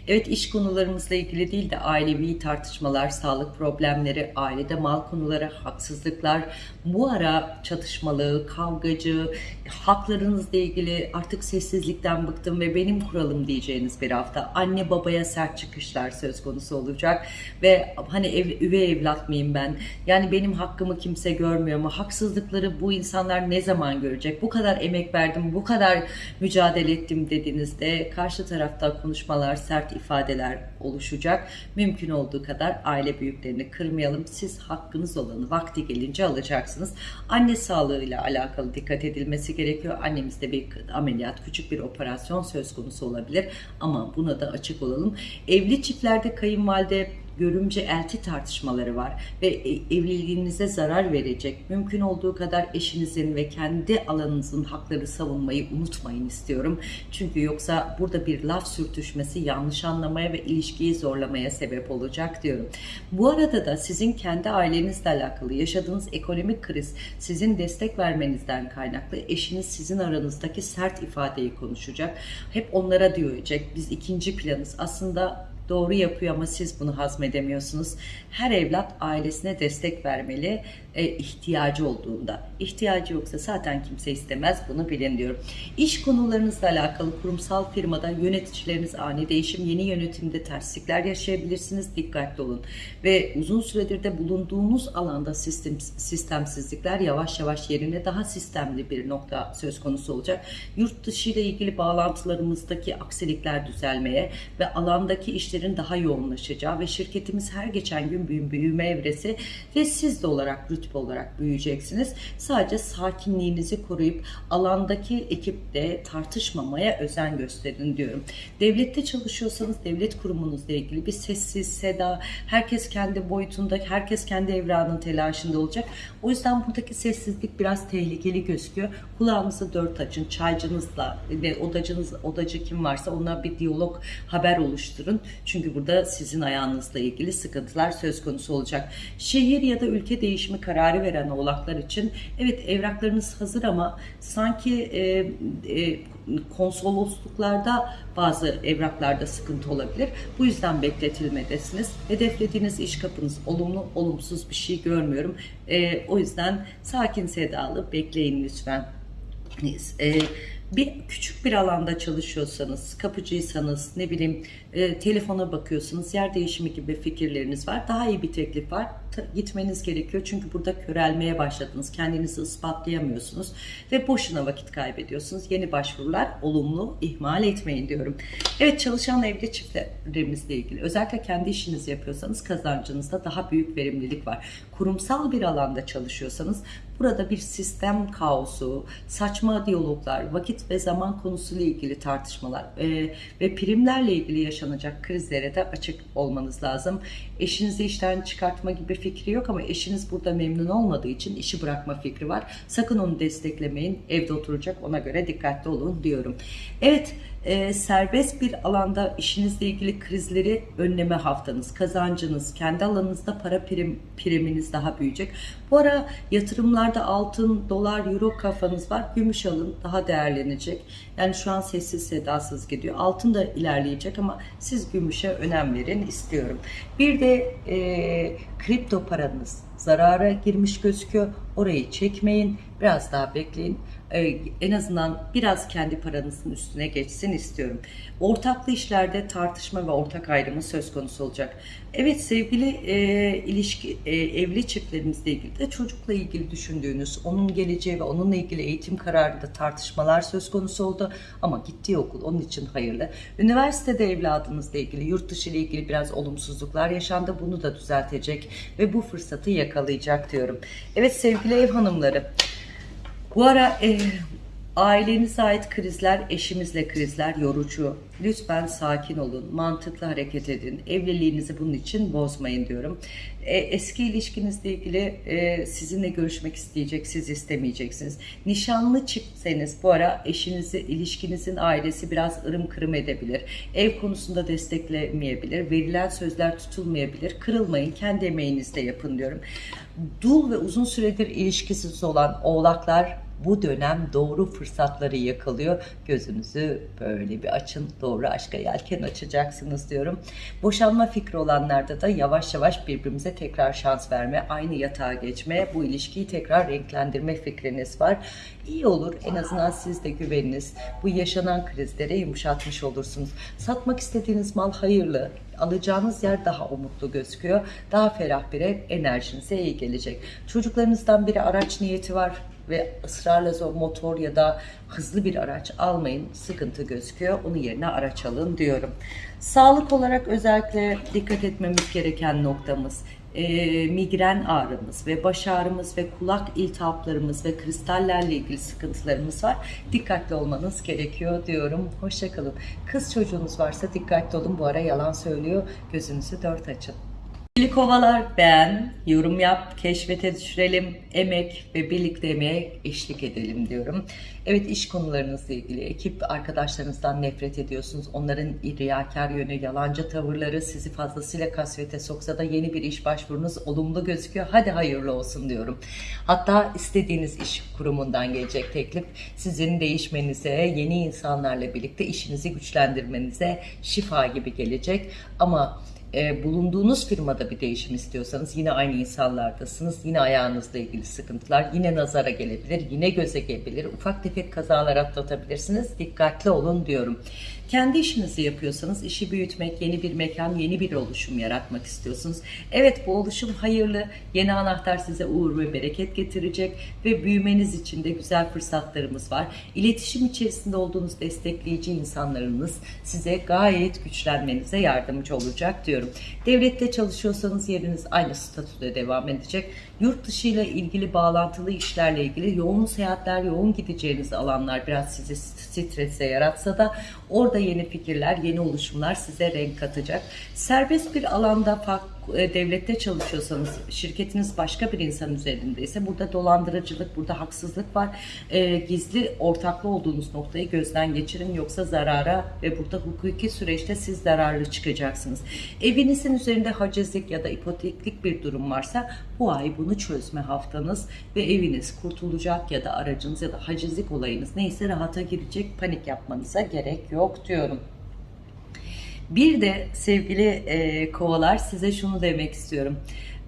Evet iş konularımızla ilgili değil de ailevi tartışmalar, sağlık problemleri, ailede mal konuları, haksızlıklar, bu ara çatışmalı, kavgacı, haklarınızla ilgili artık sessizlikten bıktım ve benim kuralım diyeceğiniz bir hafta. Anne babaya sert çıkışlar söz konusu olacak ve hani ev, üvey evlat mıyım ben? Yani benim hakkımı kimse görmüyor mu? Haksızlıkları bu insanlar ne zaman görecek? Bu kadar emek verdim, bu kadar mücadele ettim dediğinizde karşı tarafta konuşmalar, sert ifadeler oluşacak. Mümkün olduğu kadar aile büyüklerini kırmayalım. Siz hakkınız olanı vakti gelince alacaksınız. Anne sağlığıyla alakalı dikkat edilmesi gerekiyor. Annemizde bir ameliyat, küçük bir operasyon söz konusu olabilir. Ama buna da açık olalım. Evli çiftlerde kayınvalide görümce elti tartışmaları var ve e, evliliğinize zarar verecek. Mümkün olduğu kadar eşinizin ve kendi alanınızın hakları savunmayı unutmayın istiyorum. Çünkü yoksa burada bir laf sürtüşmesi yanlış anlamaya ve ilişkiyi zorlamaya sebep olacak diyorum. Bu arada da sizin kendi ailenizle alakalı yaşadığınız ekonomik kriz sizin destek vermenizden kaynaklı eşiniz sizin aranızdaki sert ifadeyi konuşacak. Hep onlara diyecek biz ikinci planız. Aslında doğru yapıyor ama siz bunu hazmedemiyorsunuz. Her evlat ailesine destek vermeli e, ihtiyacı olduğunda. İhtiyacı yoksa zaten kimse istemez bunu bilin diyorum. İş konularınızla alakalı kurumsal firmada yöneticileriniz ani değişim, yeni yönetimde terslikler yaşayabilirsiniz. Dikkatli olun. Ve uzun süredir de bulunduğunuz alanda sistem, sistemsizlikler yavaş yavaş yerine daha sistemli bir nokta söz konusu olacak. Yurt dışı ile ilgili bağlantılarımızdaki aksilikler düzelmeye ve alandaki işlerin daha yoğunlaşacağı ve şirketimiz her geçen gün büyüme evresi ve siz de olarak rütbe olarak büyüyeceksiniz. Sadece sakinliğinizi koruyup alandaki ekiple tartışmamaya özen gösterin diyorum. Devlette çalışıyorsanız devlet kurumunuzla ilgili bir sessiz, seda, herkes kendi boyutunda, herkes kendi evranın telaşında olacak. O yüzden buradaki sessizlik biraz tehlikeli gözüküyor. Kulağınızı dört açın, çaycınızla ve odacınız, odacı kim varsa ona bir diyalog, haber oluşturun. Çünkü burada sizin ayağınızla ilgili sıkıntılar söz konusu olacak. Şehir ya da ülke değişimi kararı veren oğlaklar için evet evraklarınız hazır ama sanki e, e, konsolosluklarda bazı evraklarda sıkıntı olabilir. Bu yüzden bekletilmedesiniz. Hedeflediğiniz iş kapınız olumlu, olumsuz bir şey görmüyorum. E, o yüzden sakin sedalı bekleyin lütfen. E, bir küçük bir alanda çalışıyorsanız, kapıcıysanız, ne bileyim e, telefona bakıyorsunuz, yer değişimi gibi fikirleriniz var. Daha iyi bir teklif var. Gitmeniz gerekiyor çünkü burada körelmeye başladınız. Kendinizi ispatlayamıyorsunuz ve boşuna vakit kaybediyorsunuz. Yeni başvurular olumlu ihmal etmeyin diyorum. Evet çalışan evli çiftlerimizle ilgili özellikle kendi işinizi yapıyorsanız kazancınızda daha büyük verimlilik var. Kurumsal bir alanda çalışıyorsanız burada bir sistem kaosu, saçma diyaloglar, vakit ve zaman konusuyla ilgili tartışmalar e, ve primlerle ilgili yaşanacak krizlere de açık olmanız lazım. Eşinizi işten çıkartma gibi fikri yok ama eşiniz burada memnun olmadığı için işi bırakma fikri var. Sakın onu desteklemeyin. Evde oturacak ona göre dikkatli olun diyorum. Evet e, serbest bir alanda işinizle ilgili krizleri önleme haftanız, kazancınız, kendi alanınızda para prim, priminiz daha büyüyecek. Bu ara yatırımlarda altın, dolar, euro kafanız var. Gümüş alın daha değerlenecek. Yani şu an sessiz sedasız gidiyor. Altın da ilerleyecek ama siz gümüşe önem verin istiyorum. Bir de e, kripto paranız zarara girmiş gözüküyor. Orayı çekmeyin. Biraz daha bekleyin. Ee, en azından biraz kendi paranızın üstüne geçsin istiyorum. Ortaklı işlerde tartışma ve ortak ayrımı söz konusu olacak. Evet sevgili e, ilişki e, evli çiftlerimizle ilgili de çocukla ilgili düşündüğünüz, onun geleceği ve onunla ilgili eğitim kararında tartışmalar söz konusu oldu. Ama gittiği okul onun için hayırlı. Üniversitede evladınızla ilgili, yurt dışı ile ilgili biraz olumsuzluklar yaşandı. Bunu da düzeltecek ve bu fırsatı yakalayacak diyorum. Evet sevgili ev hanımları. Bu ara e, ailenize ait krizler, eşimizle krizler yorucu. Lütfen sakin olun, mantıklı hareket edin. Evliliğinizi bunun için bozmayın diyorum. E, eski ilişkinizle ilgili e, sizinle görüşmek isteyecek, siz istemeyeceksiniz. Nişanlı çiftseniz bu ara eşinizi, ilişkinizin ailesi biraz ırım kırım edebilir. Ev konusunda desteklemeyebilir. Verilen sözler tutulmayabilir. Kırılmayın, kendi emeğinizle yapın diyorum. Dul ve uzun süredir ilişkisiz olan oğlaklar bu dönem doğru fırsatları yakalıyor. Gözünüzü böyle bir açın, doğru aşka yelken açacaksınız diyorum. Boşanma fikri olanlarda da yavaş yavaş birbirimize tekrar şans verme, aynı yatağa geçme, bu ilişkiyi tekrar renklendirme fikriniz var. İyi olur. En azından siz de güveniniz. Bu yaşanan krizlere yumuşatmış olursunuz. Satmak istediğiniz mal hayırlı. Alacağınız yer daha umutlu gözüküyor. Daha ferah bir ev enerjinize iyi gelecek. Çocuklarınızdan biri araç niyeti var ve ısrarla zor motor ya da hızlı bir araç almayın. Sıkıntı gözüküyor. Onun yerine araç alın diyorum. Sağlık olarak özellikle dikkat etmemiz gereken noktamız e, migren ağrımız ve baş ağrımız ve kulak iltihaplarımız ve kristallerle ilgili sıkıntılarımız var. Dikkatli olmanız gerekiyor diyorum. Hoşçakalın. Kız çocuğunuz varsa dikkatli olun. Bu ara yalan söylüyor. Gözünüzü dört açın. Sevgili kovalar beğen, yorum yap, keşfete düşürelim, emek ve birlikte emeğe eşlik edelim diyorum. Evet iş konularınızla ilgili ekip arkadaşlarınızdan nefret ediyorsunuz. Onların riyakar yönü, yalancı tavırları sizi fazlasıyla kasvete soksa da yeni bir iş başvurunuz olumlu gözüküyor. Hadi hayırlı olsun diyorum. Hatta istediğiniz iş kurumundan gelecek teklif sizin değişmenize, yeni insanlarla birlikte işinizi güçlendirmenize şifa gibi gelecek. Ama e, bulunduğunuz firmada bir değişim istiyorsanız yine aynı insanlardasınız. Yine ayağınızla ilgili sıkıntılar, yine nazara gelebilir, yine göze gelebilir. Ufak tefek kazalar atlatabilirsiniz. Dikkatli olun diyorum. Kendi işinizi yapıyorsanız işi büyütmek, yeni bir mekan, yeni bir oluşum yaratmak istiyorsunuz. Evet bu oluşum hayırlı. Yeni anahtar size uğur ve bereket getirecek ve büyümeniz için de güzel fırsatlarımız var. İletişim içerisinde olduğunuz destekleyici insanlarınız size gayet güçlenmenize yardımcı olacak diyorum. Devlette çalışıyorsanız yeriniz aynı statüde devam edecek. Yurt dışı ile ilgili bağlantılı işlerle ilgili yoğun seyahatler, yoğun gideceğiniz alanlar biraz sizi strese yaratsa da orada yeni fikirler, yeni oluşumlar size renk katacak. Serbest bir alanda farklı devlette çalışıyorsanız, şirketiniz başka bir insan üzerindeyse burada dolandırıcılık, burada haksızlık var. E, gizli ortaklı olduğunuz noktayı gözden geçirin yoksa zarara ve burada hukuki süreçte siz zararlı çıkacaksınız. Evinizin üzerinde hacizlik ya da ipoteklik bir durum varsa bu ay bunu çözme haftanız ve eviniz kurtulacak ya da aracınız ya da hacizlik olayınız neyse rahata girecek panik yapmanıza gerek yok diyorum. Bir de sevgili e, kovalar size şunu demek istiyorum.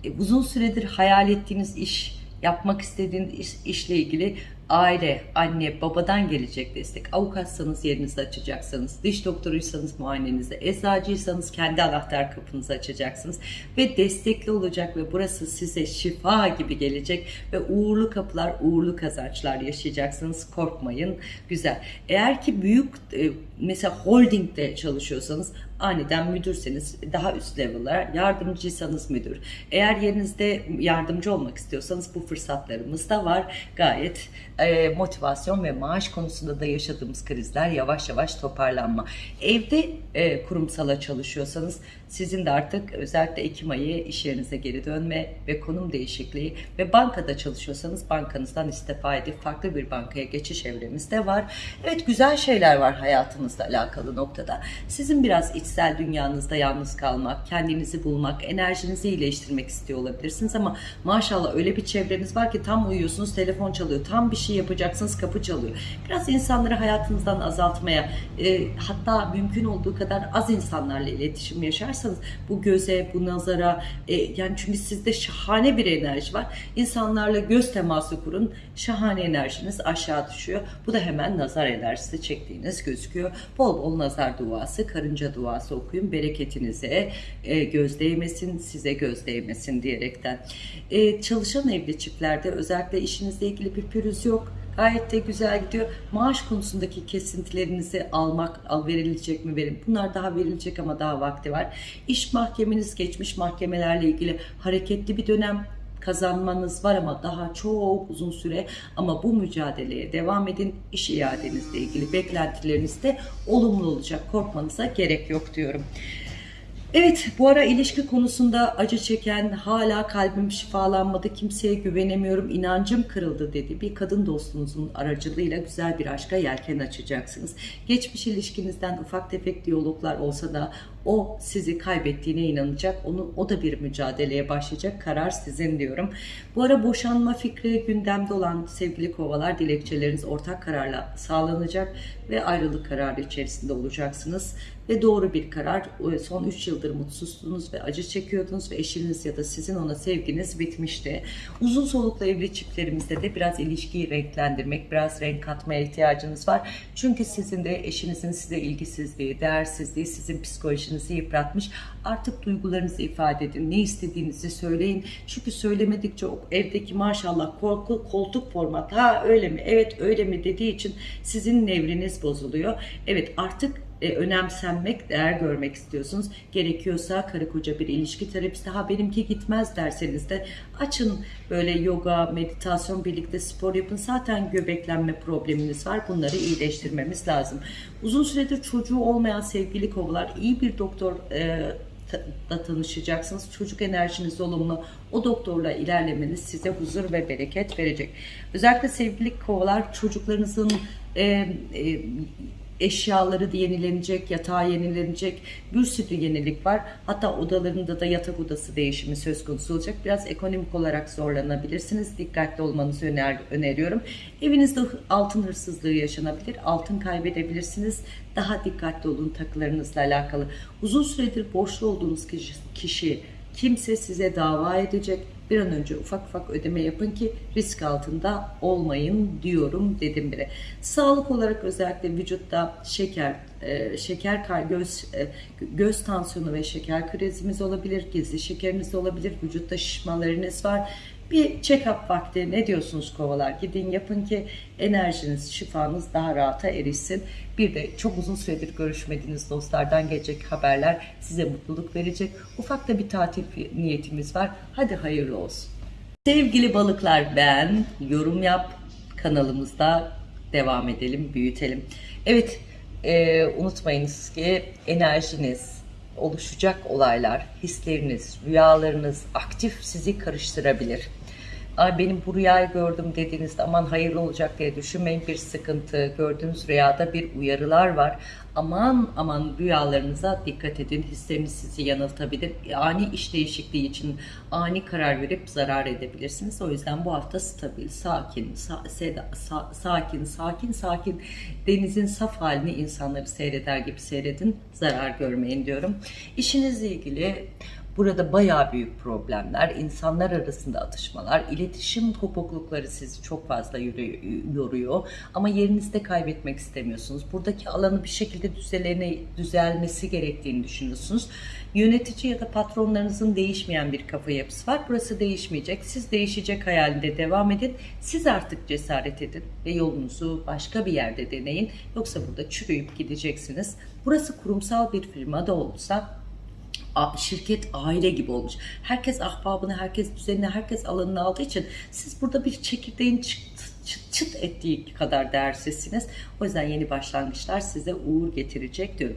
E, uzun süredir hayal ettiğiniz iş, yapmak istediğiniz iş, işle ilgili aile, anne, babadan gelecek destek. Avukatsanız yerinizi açacaksınız. Diş doktoruysanız muayenenizi. Eczacıysanız kendi anahtar kapınızı açacaksınız. Ve destekli olacak ve burası size şifa gibi gelecek. Ve uğurlu kapılar, uğurlu kazançlar yaşayacaksınız. Korkmayın. Güzel. Eğer ki büyük e, mesela holdingde çalışıyorsanız aniden müdürseniz daha üst level'lar, yardımcıysanız müdür. Eğer yerinizde yardımcı olmak istiyorsanız bu fırsatlarımız da var. Gayet e, motivasyon ve maaş konusunda da yaşadığımız krizler yavaş yavaş toparlanma. Evde e, kurumsala çalışıyorsanız sizin de artık özellikle Ekim ayı iş yerinize geri dönme ve konum değişikliği ve bankada çalışıyorsanız bankanızdan istifa edip farklı bir bankaya geçiş evremiz de var. Evet güzel şeyler var hayatınızla alakalı noktada. Sizin biraz içsel dünyanızda yalnız kalmak, kendinizi bulmak, enerjinizi iyileştirmek istiyor olabilirsiniz ama maşallah öyle bir çevreniz var ki tam uyuyorsunuz telefon çalıyor, tam bir şey yapacaksınız kapı çalıyor. Biraz insanları hayatınızdan azaltmaya e, hatta mümkün olduğu kadar az insanlarla iletişim yaşarsanız bu göze, bu nazara e, yani çünkü sizde şahane bir enerji var. İnsanlarla göz teması kurun. Şahane enerjiniz aşağı düşüyor. Bu da hemen nazar enerjisi çektiğiniz gözüküyor. Bol bol nazar duası, karınca duası okuyun. Bereketinize e, göz değmesin, size göz değmesin diyerekten. E, çalışan evli çiftlerde özellikle işinizle ilgili bir pürüz yok. Gayet de güzel gidiyor. Maaş konusundaki kesintilerinizi almak, al verilecek mi verin. Bunlar daha verilecek ama daha vakti var. İş mahkemeniz geçmiş mahkemelerle ilgili hareketli bir dönem kazanmanız var ama daha çok uzun süre ama bu mücadeleye devam edin. İş iadenizle ilgili beklentileriniz de olumlu olacak. Korkmanıza gerek yok diyorum. Evet bu ara ilişki konusunda acı çeken hala kalbim şifalanmadı kimseye güvenemiyorum inancım kırıldı dedi. Bir kadın dostunuzun aracılığıyla güzel bir aşka yelken açacaksınız. Geçmiş ilişkinizden ufak tefek diyaloglar olsa da o sizi kaybettiğine inanacak. Onu o da bir mücadeleye başlayacak. Karar sizin diyorum. Bu ara boşanma fikri gündemde olan sevgili kovalar dilekçeleriniz ortak kararla sağlanacak ve ayrılık kararı içerisinde olacaksınız ve doğru bir karar. Son 3 yıldır mutsuzsunuz ve acı çekiyordunuz ve eşiniz ya da sizin ona sevginiz bitmişti. Uzun soluklu evli çiftlerimizde de biraz ilişkiyi renklendirmek, biraz renk katmaya ihtiyacınız var. Çünkü sizin de eşinizin size ilgisizliği, değersizliği sizin psikolojinizi yıpratmış. Artık duygularınızı ifade edin. Ne istediğinizi söyleyin. Çünkü söylemedikçe o evdeki maşallah korku, koltuk format ha öyle mi evet öyle mi dediği için sizin nevriniz bozuluyor. Evet artık e, önemsenmek, değer görmek istiyorsunuz. Gerekiyorsa karı koca bir ilişki terapisti ha benimki gitmez derseniz de açın böyle yoga, meditasyon birlikte spor yapın. Zaten göbeklenme probleminiz var. Bunları iyileştirmemiz lazım. Uzun süredir çocuğu olmayan sevgili kovalar iyi bir doktor e, da tanışacaksınız. Çocuk enerjiniz olumlu. O doktorla ilerlemeniz size huzur ve bereket verecek. Özellikle sevgili kovalar çocuklarınızın e, e, eşyaları da yenilenecek, yatağı yenilenecek, bir sürü yenilik var. Hatta odalarında da yatak odası değişimi söz konusu olacak. Biraz ekonomik olarak zorlanabilirsiniz. Dikkatli olmanızı öner öneriyorum. Evinizde altın hırsızlığı yaşanabilir, altın kaybedebilirsiniz. Daha dikkatli olun takılarınızla alakalı. Uzun süredir borçlu olduğunuz kişi, kişi kimse size dava edecek bir an önce ufak ufak ödeme yapın ki risk altında olmayın diyorum dedim bile. Sağlık olarak özellikle vücutta şeker, e, şeker göz e, göz tansiyonu ve şeker krizimiz olabilir, gizli şekeriniz olabilir, vücutta şişmalarınız var. Bir check-up vakti ne diyorsunuz kovalar? Gidin yapın ki enerjiniz, şifanız daha rahata erişsin. Bir de çok uzun süredir görüşmediğiniz dostlardan gelecek haberler size mutluluk verecek. Ufak da bir tatil niyetimiz var. Hadi hayırlı olsun. Sevgili balıklar ben yorum yap kanalımızda devam edelim, büyütelim. Evet e, unutmayınız ki enerjiniz, oluşacak olaylar, hisleriniz, rüyalarınız aktif sizi karıştırabilir. Ay benim bu rüyayı gördüm dediğinizde aman hayırlı olacak diye düşünmeyin bir sıkıntı. Gördüğünüz rüyada bir uyarılar var. Aman aman rüyalarınıza dikkat edin. Hisleriniz sizi yanıltabilir. Ani iş değişikliği için ani karar verip zarar edebilirsiniz. O yüzden bu hafta stabil, sakin, sa seda, sa sakin, sakin, sakin denizin saf halini insanları seyreder gibi seyredin. Zarar görmeyin diyorum. İşinizle ilgili Burada bayağı büyük problemler, insanlar arasında atışmalar, iletişim kopuklukları sizi çok fazla yoruyor. Ama yerinizde kaybetmek istemiyorsunuz. Buradaki alanı bir şekilde düzelene, düzelmesi gerektiğini düşünüyorsunuz. Yönetici ya da patronlarınızın değişmeyen bir kafa yapısı var. Burası değişmeyecek. Siz değişecek hayalinde devam edin. Siz artık cesaret edin ve yolunuzu başka bir yerde deneyin. Yoksa burada çürüyüp gideceksiniz. Burası kurumsal bir firma da olsa şirket aile gibi olmuş. Herkes ahbabını, herkes düzenini, herkes alanını aldığı için siz burada bir çekirdeğin çıktı çıt çıt ettiği kadar değersizsiniz. O yüzden yeni başlangıçlar size uğur getirecek diyorum.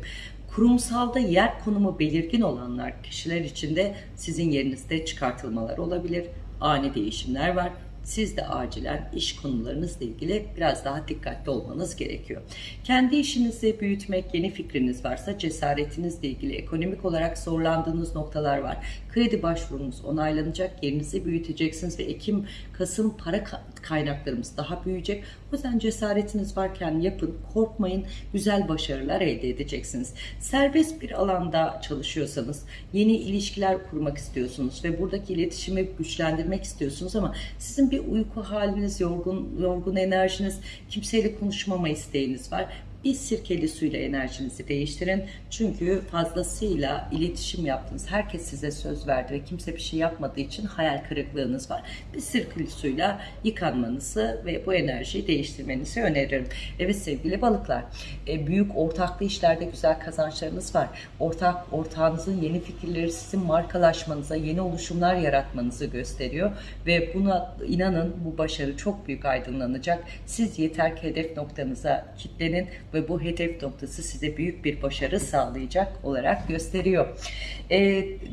Kurumsalda yer konumu belirgin olanlar kişiler içinde sizin yerinizde çıkartılmalar olabilir. Ani değişimler var siz de acilen iş konularınızla ilgili biraz daha dikkatli olmanız gerekiyor. Kendi işinizi büyütmek, yeni fikriniz varsa cesaretinizle ilgili ekonomik olarak zorlandığınız noktalar var. Kredi başvurunuz onaylanacak, yerinizi büyüteceksiniz ve Ekim, Kasım para kaynaklarımız daha büyüyecek. O yüzden cesaretiniz varken yapın, korkmayın, güzel başarılar elde edeceksiniz. Serbest bir alanda çalışıyorsanız, yeni ilişkiler kurmak istiyorsunuz ve buradaki iletişimi güçlendirmek istiyorsunuz ama sizin bir uyku haliniz, yorgun, yorgun enerjiniz, kimseyle konuşmama isteğiniz var bir sirkeli suyla enerjinizi değiştirin. Çünkü fazlasıyla iletişim yaptınız. Herkes size söz verdi ve kimse bir şey yapmadığı için hayal kırıklığınız var. Bir sirkeli suyla yıkanmanızı ve bu enerjiyi değiştirmenizi öneririm. Evet sevgili balıklar, e, büyük ortaklı işlerde güzel kazançlarınız var. Ortak ortağınızın yeni fikirleri sizin markalaşmanıza, yeni oluşumlar yaratmanızı gösteriyor ve buna inanın bu başarı çok büyük aydınlanacak. Siz yeter ki hedef noktanıza kitlenin ve bu hedef noktası size büyük bir başarı sağlayacak olarak gösteriyor. E,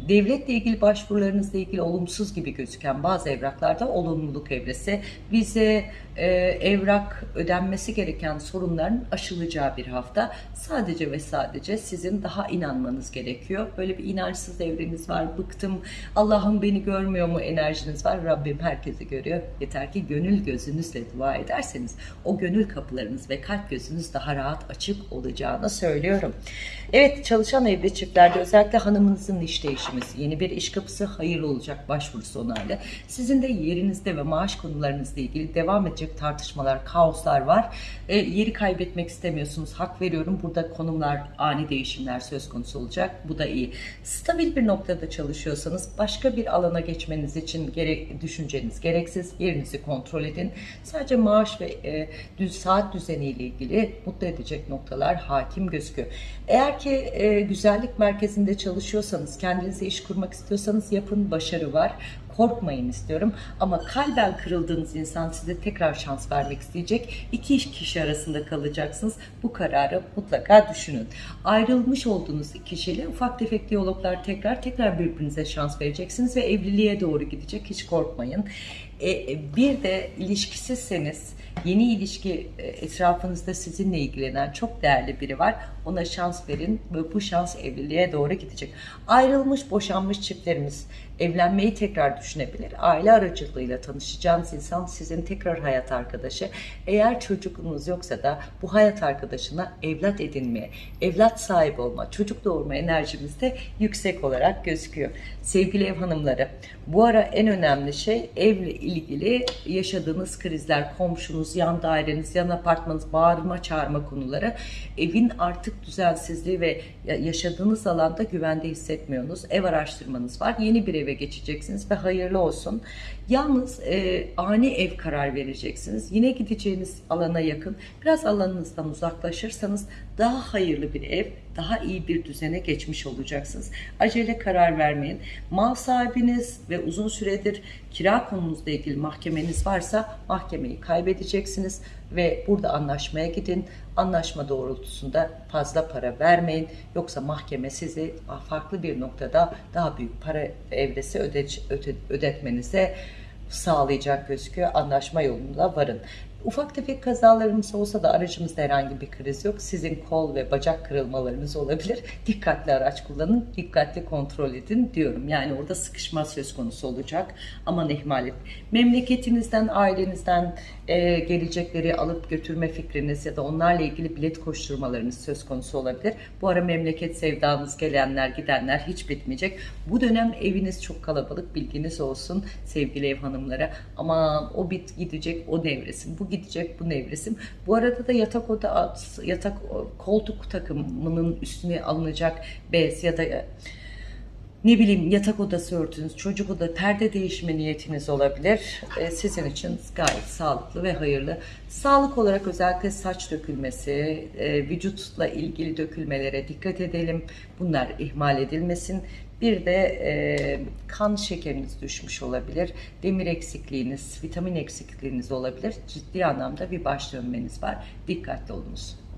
devletle ilgili başvurularınızla ilgili olumsuz gibi gözüken bazı evraklarda olumluluk evresi, vize, e, evrak ödenmesi gereken sorunların aşılacağı bir hafta. Sadece ve sadece sizin daha inanmanız gerekiyor. Böyle bir inançsız evreniz var. Bıktım, Allah'ım beni görmüyor mu enerjiniz var. Rabbim herkesi görüyor. Yeter ki gönül gözünüzle dua ederseniz o gönül kapılarınız ve kalp gözünüz daha rahat açık olacağını söylüyorum. Evet çalışan evli çiftlerde özellikle hanımınızın iş değişmesi, yeni bir iş kapısı hayırlı olacak başvurusu onayla. Sizin de yerinizde ve maaş konularınızla ilgili devam edecek tartışmalar, kaoslar var. E, yeri kaybetmek istemiyorsunuz. Hak veriyorum. Burada konumlar, ani değişimler söz konusu olacak. Bu da iyi. Stabil bir noktada çalışıyorsanız başka bir alana geçmeniz için gerek, düşünceniz gereksiz. Yerinizi kontrol edin. Sadece maaş ve e, düz saat düzeniyle ilgili mutlu edecek noktalar hakim gözüküyor. Eğer ki e, güzellik merkezinde çalışıyorsanız, kendinize iş kurmak istiyorsanız yapın, başarı var korkmayın istiyorum. Ama kalben kırıldığınız insan size tekrar şans vermek isteyecek. İki kişi arasında kalacaksınız. Bu kararı mutlaka düşünün. Ayrılmış olduğunuz kişiyle ufak tefek diyaloglar tekrar tekrar birbirinize şans vereceksiniz ve evliliğe doğru gidecek. Hiç korkmayın. E, bir de ilişkisizseniz yeni ilişki e, etrafınızda sizinle ilgilenen çok değerli biri var. Ona şans verin ve bu şans evliliğe doğru gidecek. Ayrılmış, boşanmış çiftlerimiz evlenmeyi tekrar düşünebilir. Aile aracılığıyla tanışacağınız insan sizin tekrar hayat arkadaşı. Eğer çocukunuz yoksa da bu hayat arkadaşına evlat edinmeye, evlat sahibi olma, çocuk doğurma enerjimiz de yüksek olarak gözüküyor. Sevgili ev hanımları, bu ara en önemli şey evle ilgili yaşadığınız krizler, komşunuz, yan daireniz, yan apartmanınız, bağırma, çağırma konuları, evin artık düzensizliği ve yaşadığınız alanda güvende hissetmiyorsunuz. Ev araştırmanız var. Yeni bir ev eve geçeceksiniz ve hayırlı olsun. Yalnız e, ani ev karar vereceksiniz. Yine gideceğiniz alana yakın. Biraz alanınızdan uzaklaşırsanız daha hayırlı bir ev, daha iyi bir düzene geçmiş olacaksınız. Acele karar vermeyin. Mal sahibiniz ve uzun süredir kira konunuzla ilgili mahkemeniz varsa mahkemeyi kaybedeceksiniz ve burada anlaşmaya gidin. Anlaşma doğrultusunda fazla para vermeyin. Yoksa mahkeme sizi farklı bir noktada daha büyük para evresi öde, öde, ödetmenize sağlayacak gözüküyor. Anlaşma yolunda varın. Ufak tefek kazalarımız olsa da aracımızda herhangi bir kriz yok. Sizin kol ve bacak kırılmalarınız olabilir. Dikkatli araç kullanın, dikkatli kontrol edin diyorum. Yani orada sıkışma söz konusu olacak. Aman ihmal et. Memleketinizden, ailenizden e, gelecekleri alıp götürme fikriniz ya da onlarla ilgili bilet koşturmalarınız söz konusu olabilir. Bu ara memleket sevdanız gelenler gidenler hiç bitmeyecek. Bu dönem eviniz çok kalabalık bilginiz olsun sevgili ev hanımlara. Aman o bit gidecek o nevresim, bu gidecek bu nevresim. Bu arada da yatak oda yatak koltuk takımının üstüne alınacak bez ya da ne bileyim yatak odası örtünüz, çocuk oda, perde değişme niyetiniz olabilir. Ee, sizin için gayet sağlıklı ve hayırlı. Sağlık olarak özellikle saç dökülmesi, e, vücutla ilgili dökülmelere dikkat edelim. Bunlar ihmal edilmesin. Bir de e, kan şekeriniz düşmüş olabilir, demir eksikliğiniz, vitamin eksikliğiniz olabilir. Ciddi anlamda bir baş dönmeniz var. Dikkatli olunuz.